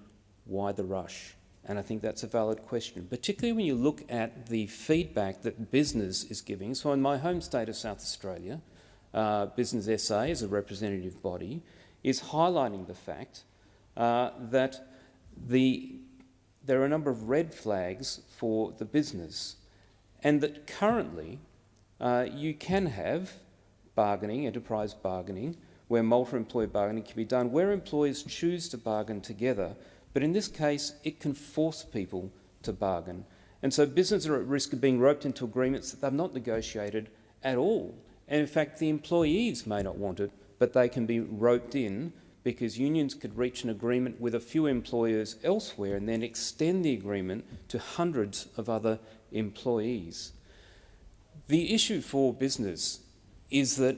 why the rush? And I think that's a valid question, particularly when you look at the feedback that business is giving. So in my home state of South Australia, uh, Business SA, as a representative body, is highlighting the fact uh, that the, there are a number of red flags for the business and that currently uh, you can have bargaining, enterprise bargaining, where multi-employer bargaining can be done, where employers choose to bargain together. But in this case, it can force people to bargain. And so businesses are at risk of being roped into agreements that they've not negotiated at all. And in fact, the employees may not want it, but they can be roped in because unions could reach an agreement with a few employers elsewhere and then extend the agreement to hundreds of other employees. The issue for business is that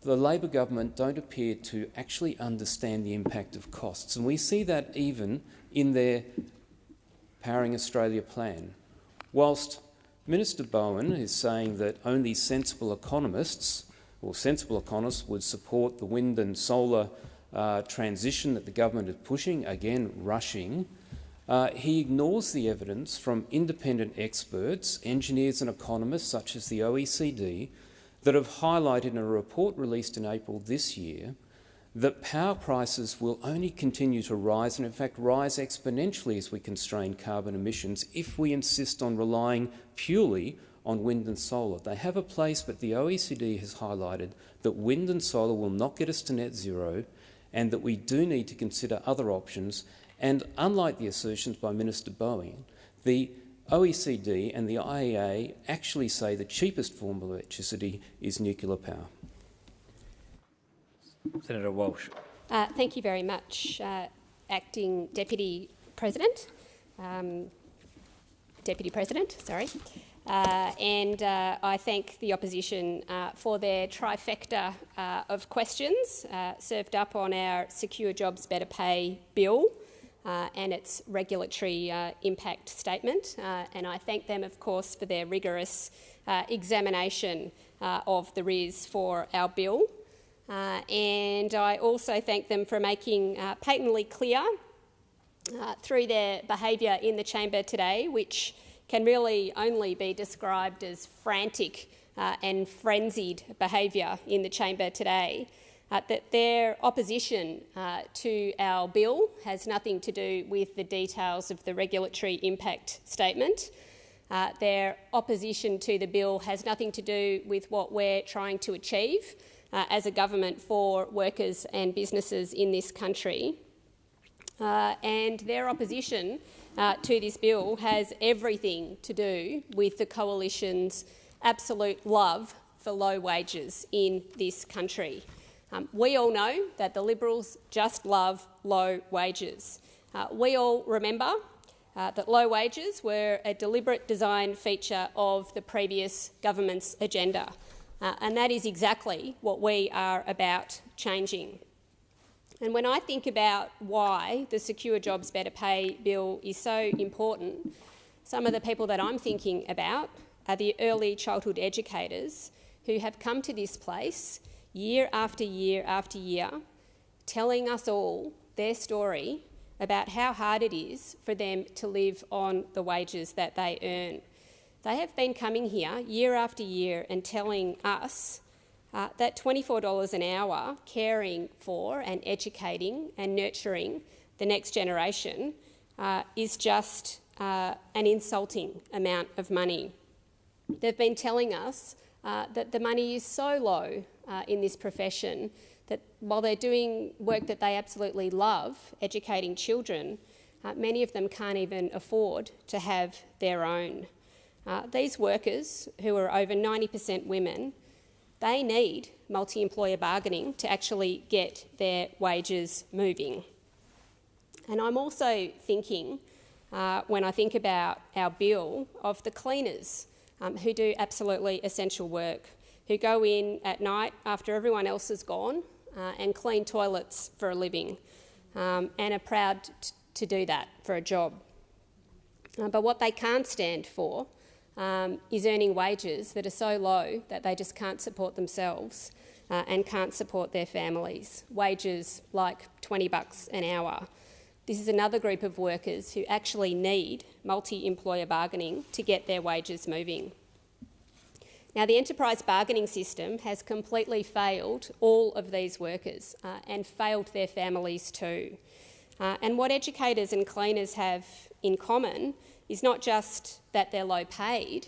the Labor government don't appear to actually understand the impact of costs. And we see that even in their Powering Australia plan. Whilst Minister Bowen is saying that only sensible economists or sensible economists would support the wind and solar uh, transition that the government is pushing, again rushing, uh, he ignores the evidence from independent experts, engineers and economists such as the OECD, that have highlighted in a report released in April this year that power prices will only continue to rise and in fact rise exponentially as we constrain carbon emissions if we insist on relying purely on wind and solar. They have a place, but the OECD has highlighted that wind and solar will not get us to net zero and that we do need to consider other options. And unlike the assertions by Minister Bowen, the OECD and the IEA actually say the cheapest form of electricity is nuclear power. Senator Walsh. Uh, thank you very much, uh, Acting Deputy President. Um, Deputy President. Sorry. Uh, and uh, I thank the opposition uh, for their trifecta uh, of questions uh, served up on our Secure Jobs Better Pay bill uh, and its regulatory impact statement. and I thank them, of course, for their rigorous examination of the RIS for our bill. and I also thank them for making patently clear through their behaviour in the chamber today, which can really only be described as frantic uh, and frenzied behaviour in the chamber today. Uh, that their opposition uh, to our bill has nothing to do with the details of the regulatory impact statement. Uh, their opposition to the bill has nothing to do with what we're trying to achieve uh, as a government for workers and businesses in this country. Uh, and their opposition uh, to this bill has everything to do with the coalition's absolute love for low wages in this country. Um, we all know that the Liberals just love low wages. Uh, we all remember uh, that low wages were a deliberate design feature of the previous government's agenda, uh, and that is exactly what we are about changing. And when I think about why the Secure Jobs Better Pay bill is so important, some of the people that I'm thinking about are the early childhood educators who have come to this place year after year after year, telling us all their story about how hard it is for them to live on the wages that they earn. They have been coming here year after year and telling us uh, that $24 an hour caring for and educating and nurturing the next generation uh, is just uh, an insulting amount of money. They've been telling us uh, that the money is so low uh, in this profession that while they're doing work that they absolutely love, educating children, uh, many of them can't even afford to have their own. these workers, who are over 90% women, they need multi-employer bargaining to actually get their wages moving. And I'm also thinking, uh, when I think about our bill, of the cleaners um, who do absolutely essential work, who go in at night after everyone else is gone uh, and clean toilets for a living um, and are proud to do that for a job. Uh, but what they can't stand for um, is earning wages that are so low that they just can't support themselves uh, and can't support their families. Wages like 20 bucks an hour. This is another group of workers who actually need multi-employer bargaining to get their wages moving. Now, the enterprise bargaining system has completely failed all of these workers uh, and failed their families too. Uh, and what educators and cleaners have in common is not just that they're low paid,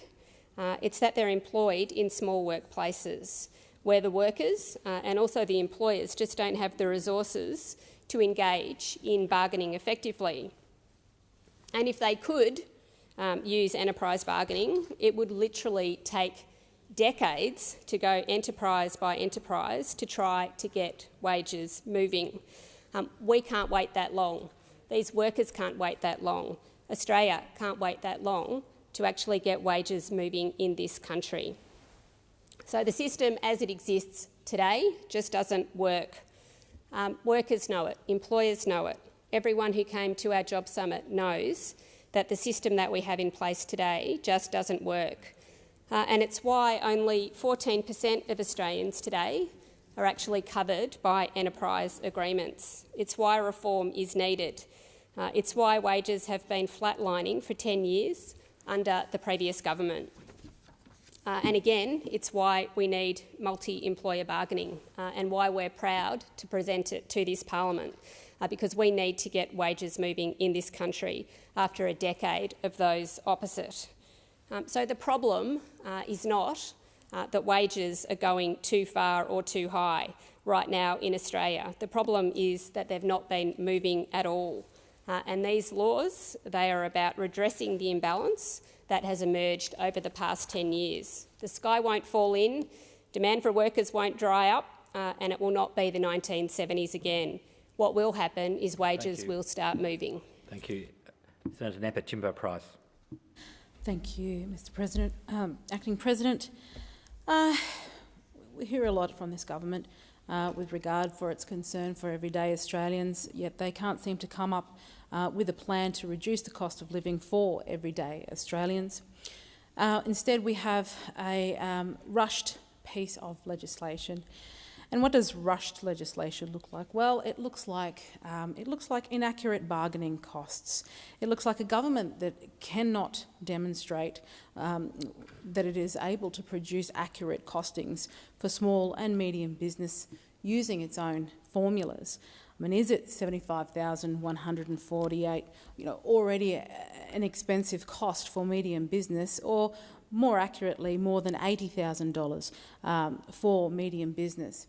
uh, it's that they're employed in small workplaces where the workers uh, and also the employers just don't have the resources to engage in bargaining effectively. And if they could um, use enterprise bargaining, it would literally take decades to go enterprise by enterprise to try to get wages moving. Um, we can't wait that long. These workers can't wait that long. Australia can't wait that long to actually get wages moving in this country. So the system as it exists today just doesn't work. Um, workers know it, employers know it. Everyone who came to our job summit knows that the system that we have in place today just doesn't work. Uh, and it's why only 14% of Australians today are actually covered by enterprise agreements. It's why reform is needed. Uh, it's why wages have been flatlining for 10 years under the previous government. Uh, and again, it's why we need multi-employer bargaining uh, and why we're proud to present it to this parliament, uh, because we need to get wages moving in this country after a decade of those opposite. Um, so the problem uh, is not uh, that wages are going too far or too high right now in Australia. The problem is that they've not been moving at all. Uh, and these laws, they are about redressing the imbalance that has emerged over the past 10 years. The sky won't fall in, demand for workers won't dry up, uh, and it will not be the 1970s again. What will happen is wages will start moving. Thank you. Senator Nampijinpa Price. Thank you, Mr President. Um, Acting President, uh, we hear a lot from this government uh, with regard for its concern for everyday Australians, yet they can't seem to come up uh, with a plan to reduce the cost of living for everyday Australians. Uh, instead, we have a um, rushed piece of legislation. And what does rushed legislation look like? Well, it looks like um, it looks like inaccurate bargaining costs. It looks like a government that cannot demonstrate um, that it is able to produce accurate costings for small and medium business using its own formulas. I mean, is it 75,148, you know, already an expensive cost for medium business, or more accurately, more than $80,000 um, for medium business?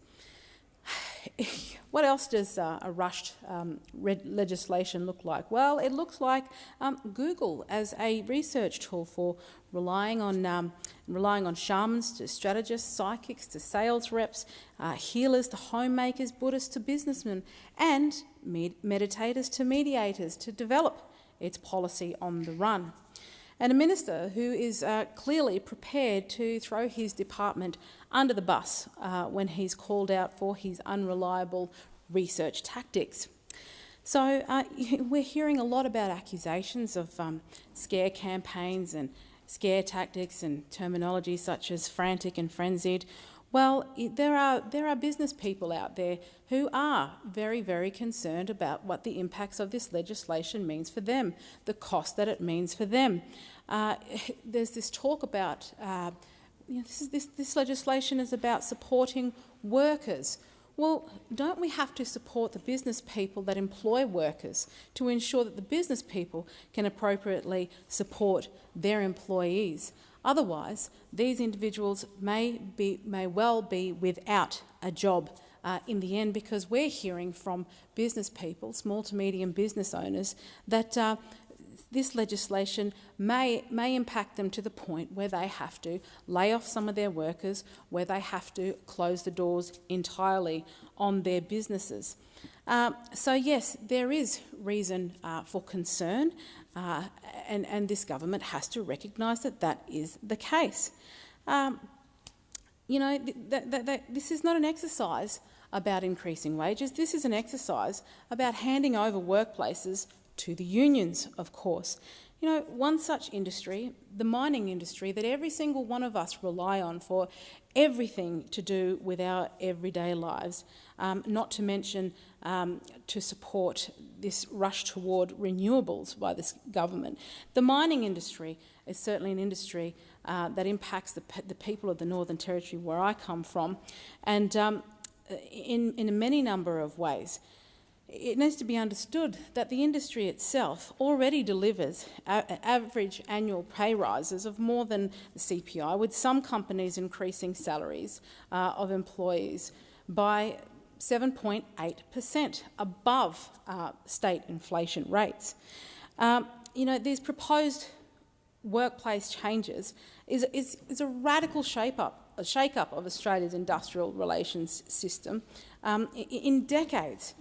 what else does uh, a rushed um, legislation look like? Well, it looks like um, Google as a research tool for relying on um, relying on shamans to strategists, psychics to sales reps, uh, healers to homemakers, Buddhists to businessmen, and med meditators to mediators to develop its policy on the run and a minister who is uh, clearly prepared to throw his department under the bus uh, when he's called out for his unreliable research tactics. So uh, we're hearing a lot about accusations of um, scare campaigns and scare tactics and terminology such as frantic and frenzied. Well, there are, there are business people out there who are very, very concerned about what the impacts of this legislation means for them, the cost that it means for them. Uh, there's this talk about, uh, you know, this, is, this, this legislation is about supporting workers. Well, don't we have to support the business people that employ workers to ensure that the business people can appropriately support their employees? Otherwise, these individuals may, be, may well be without a job uh, in the end because we're hearing from business people, small to medium business owners, that uh, this legislation may, may impact them to the point where they have to lay off some of their workers, where they have to close the doors entirely on their businesses. Uh, so yes, there is reason uh, for concern, uh, and, and, this government has to recognise that that is the case. Um, you know, th th th this is not an exercise about increasing wages. This is an exercise about handing over workplaces to the unions, of course. You know, one such industry, the mining industry, that every single one of us rely on for everything to do with our everyday lives, um, not to mention um, to support this rush toward renewables by this government. The mining industry is certainly an industry uh, that impacts the, the, people of the Northern Territory where I come from, and um, in, in a many number of ways it needs to be understood that the industry itself already delivers average annual pay rises of more than the CPI, with some companies increasing salaries uh, of employees by 7.8% above uh, state inflation rates. Um, you know, these proposed workplace changes is, is, is a radical shape-up, a shake-up of Australia's industrial relations system um, in decades.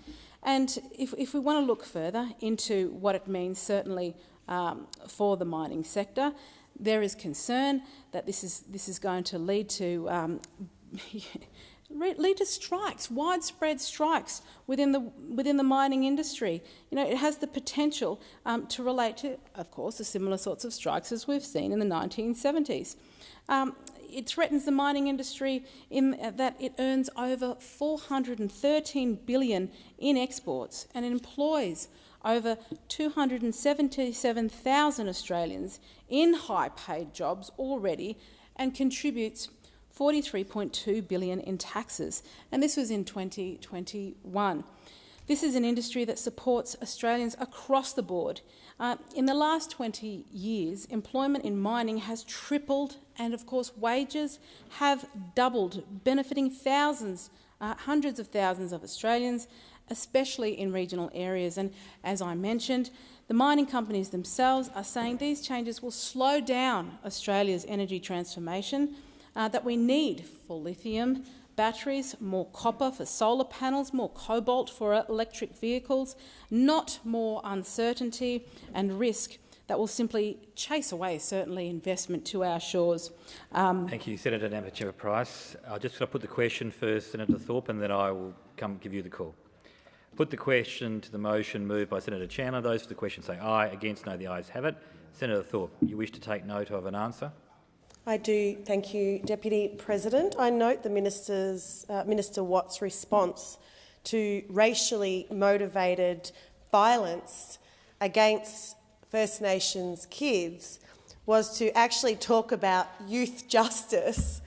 And if, if we want to look further into what it means, certainly um, for the mining sector, there is concern that this is, this is going to lead to um, lead to strikes, widespread strikes within the within the mining industry. You know, it has the potential um, to relate to, of course, the similar sorts of strikes as we've seen in the 1970s. Um, it threatens the mining industry in uh, that it earns over 413 billion in exports and employs over 277,000 Australians in high-paid jobs already and contributes 43.2 billion in taxes, and this was in 2021. This is an industry that supports Australians across the board. Uh, in the last 20 years, employment in mining has tripled and, of course, wages have doubled, benefiting thousands, uh, hundreds of thousands of Australians, especially in regional areas. And as I mentioned, the mining companies themselves are saying these changes will slow down Australia's energy transformation uh, that we need for lithium, batteries, more copper for solar panels, more cobalt for electric vehicles, not more uncertainty and risk that will simply chase away, certainly, investment to our shores. Um, Thank you, Senator Nampijinpa Price. I'll just put the question first, Senator Thorpe, and then I will come give you the call. Put the question to the motion moved by Senator Chandler. Those for the question say aye. Against, no. The ayes have it. Senator Thorpe, you wish to take note of an answer? I do, thank you, Deputy President. I note the minister's, uh, Minister Watt's response to racially motivated violence against First Nations kids was to actually talk about youth justice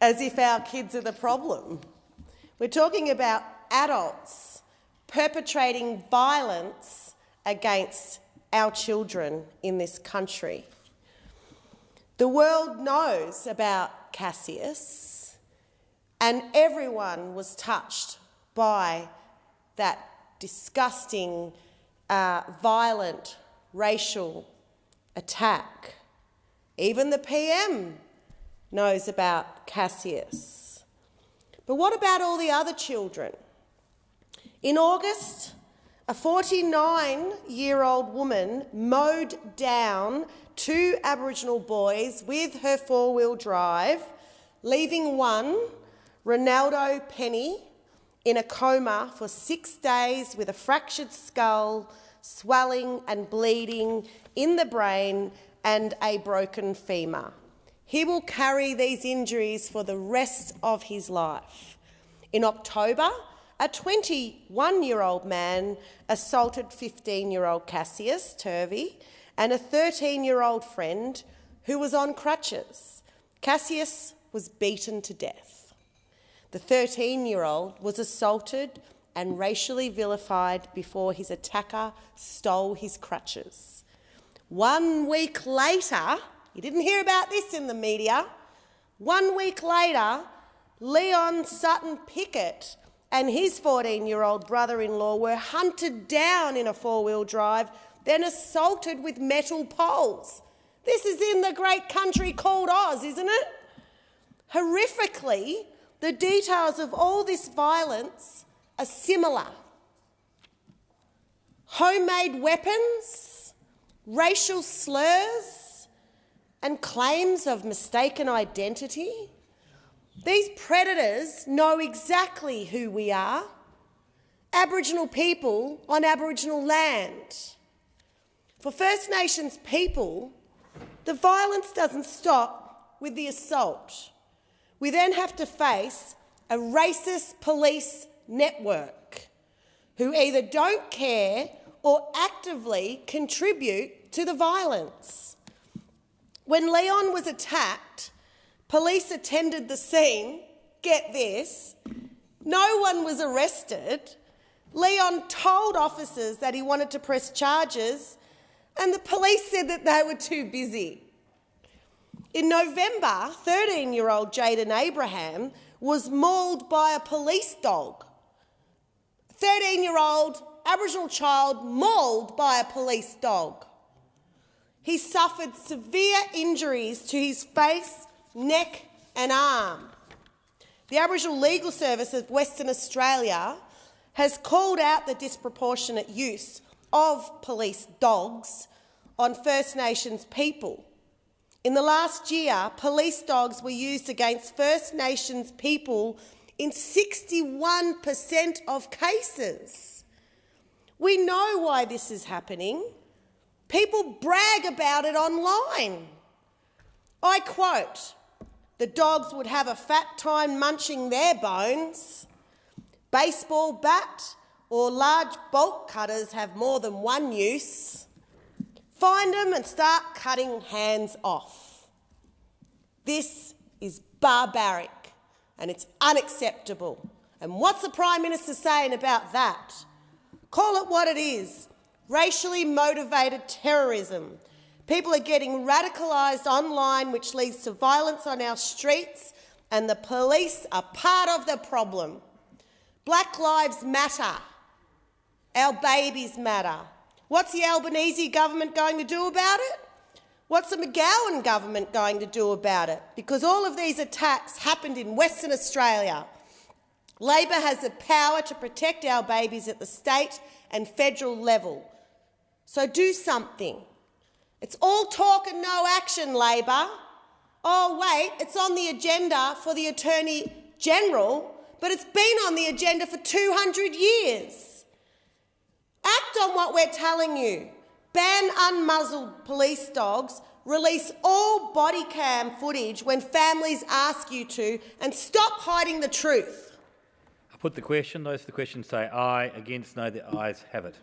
as if our kids are the problem. We're talking about adults perpetrating violence against our children in this country. The world knows about Cassius, and everyone was touched by that disgusting, uh, violent racial attack. Even the PM knows about Cassius. But what about all the other children? In August, a 49-year-old woman mowed down two Aboriginal boys with her four-wheel drive, leaving one, Ronaldo Penny, in a coma for six days with a fractured skull, swelling and bleeding in the brain and a broken femur. He will carry these injuries for the rest of his life. In October, a 21-year-old man assaulted 15-year-old Cassius Turvey and a 13-year-old friend who was on crutches. Cassius was beaten to death. The 13-year-old was assaulted and racially vilified before his attacker stole his crutches. One week later, you didn't hear about this in the media, one week later, Leon Sutton Pickett and his 14-year-old brother-in-law were hunted down in a four-wheel drive, then assaulted with metal poles. This is in the great country called Oz, isn't it? Horrifically, the details of all this violence are similar. Homemade weapons, racial slurs, and claims of mistaken identity. These predators know exactly who we are Aboriginal people on Aboriginal land. For First Nations people, the violence doesn't stop with the assault. We then have to face a racist police network who either don't care or actively contribute to the violence. When Leon was attacked, Police attended the scene. Get this. No one was arrested. Leon told officers that he wanted to press charges, and the police said that they were too busy. In November, 13-year-old Jaden Abraham was mauled by a police dog. 13-year-old Aboriginal child mauled by a police dog. He suffered severe injuries to his face neck and arm. The Aboriginal Legal Service of Western Australia has called out the disproportionate use of police dogs on First Nations people. In the last year, police dogs were used against First Nations people in 61 per cent of cases. We know why this is happening. People brag about it online. I quote, the dogs would have a fat time munching their bones. Baseball bat or large bolt cutters have more than one use. Find them and start cutting hands off. This is barbaric and it's unacceptable. And what's the Prime Minister saying about that? Call it what it is, racially motivated terrorism People are getting radicalised online, which leads to violence on our streets, and the police are part of the problem. Black lives matter. Our babies matter. What's the Albanese government going to do about it? What's the McGowan government going to do about it? Because all of these attacks happened in Western Australia. Labor has the power to protect our babies at the state and federal level. So do something. It's all talk and no action, Labor. Oh, wait, it's on the agenda for the Attorney General, but it's been on the agenda for 200 years. Act on what we're telling you. Ban unmuzzled police dogs, release all body cam footage when families ask you to, and stop hiding the truth. I put the question. Those for the question say aye. Against, no. The ayes have it.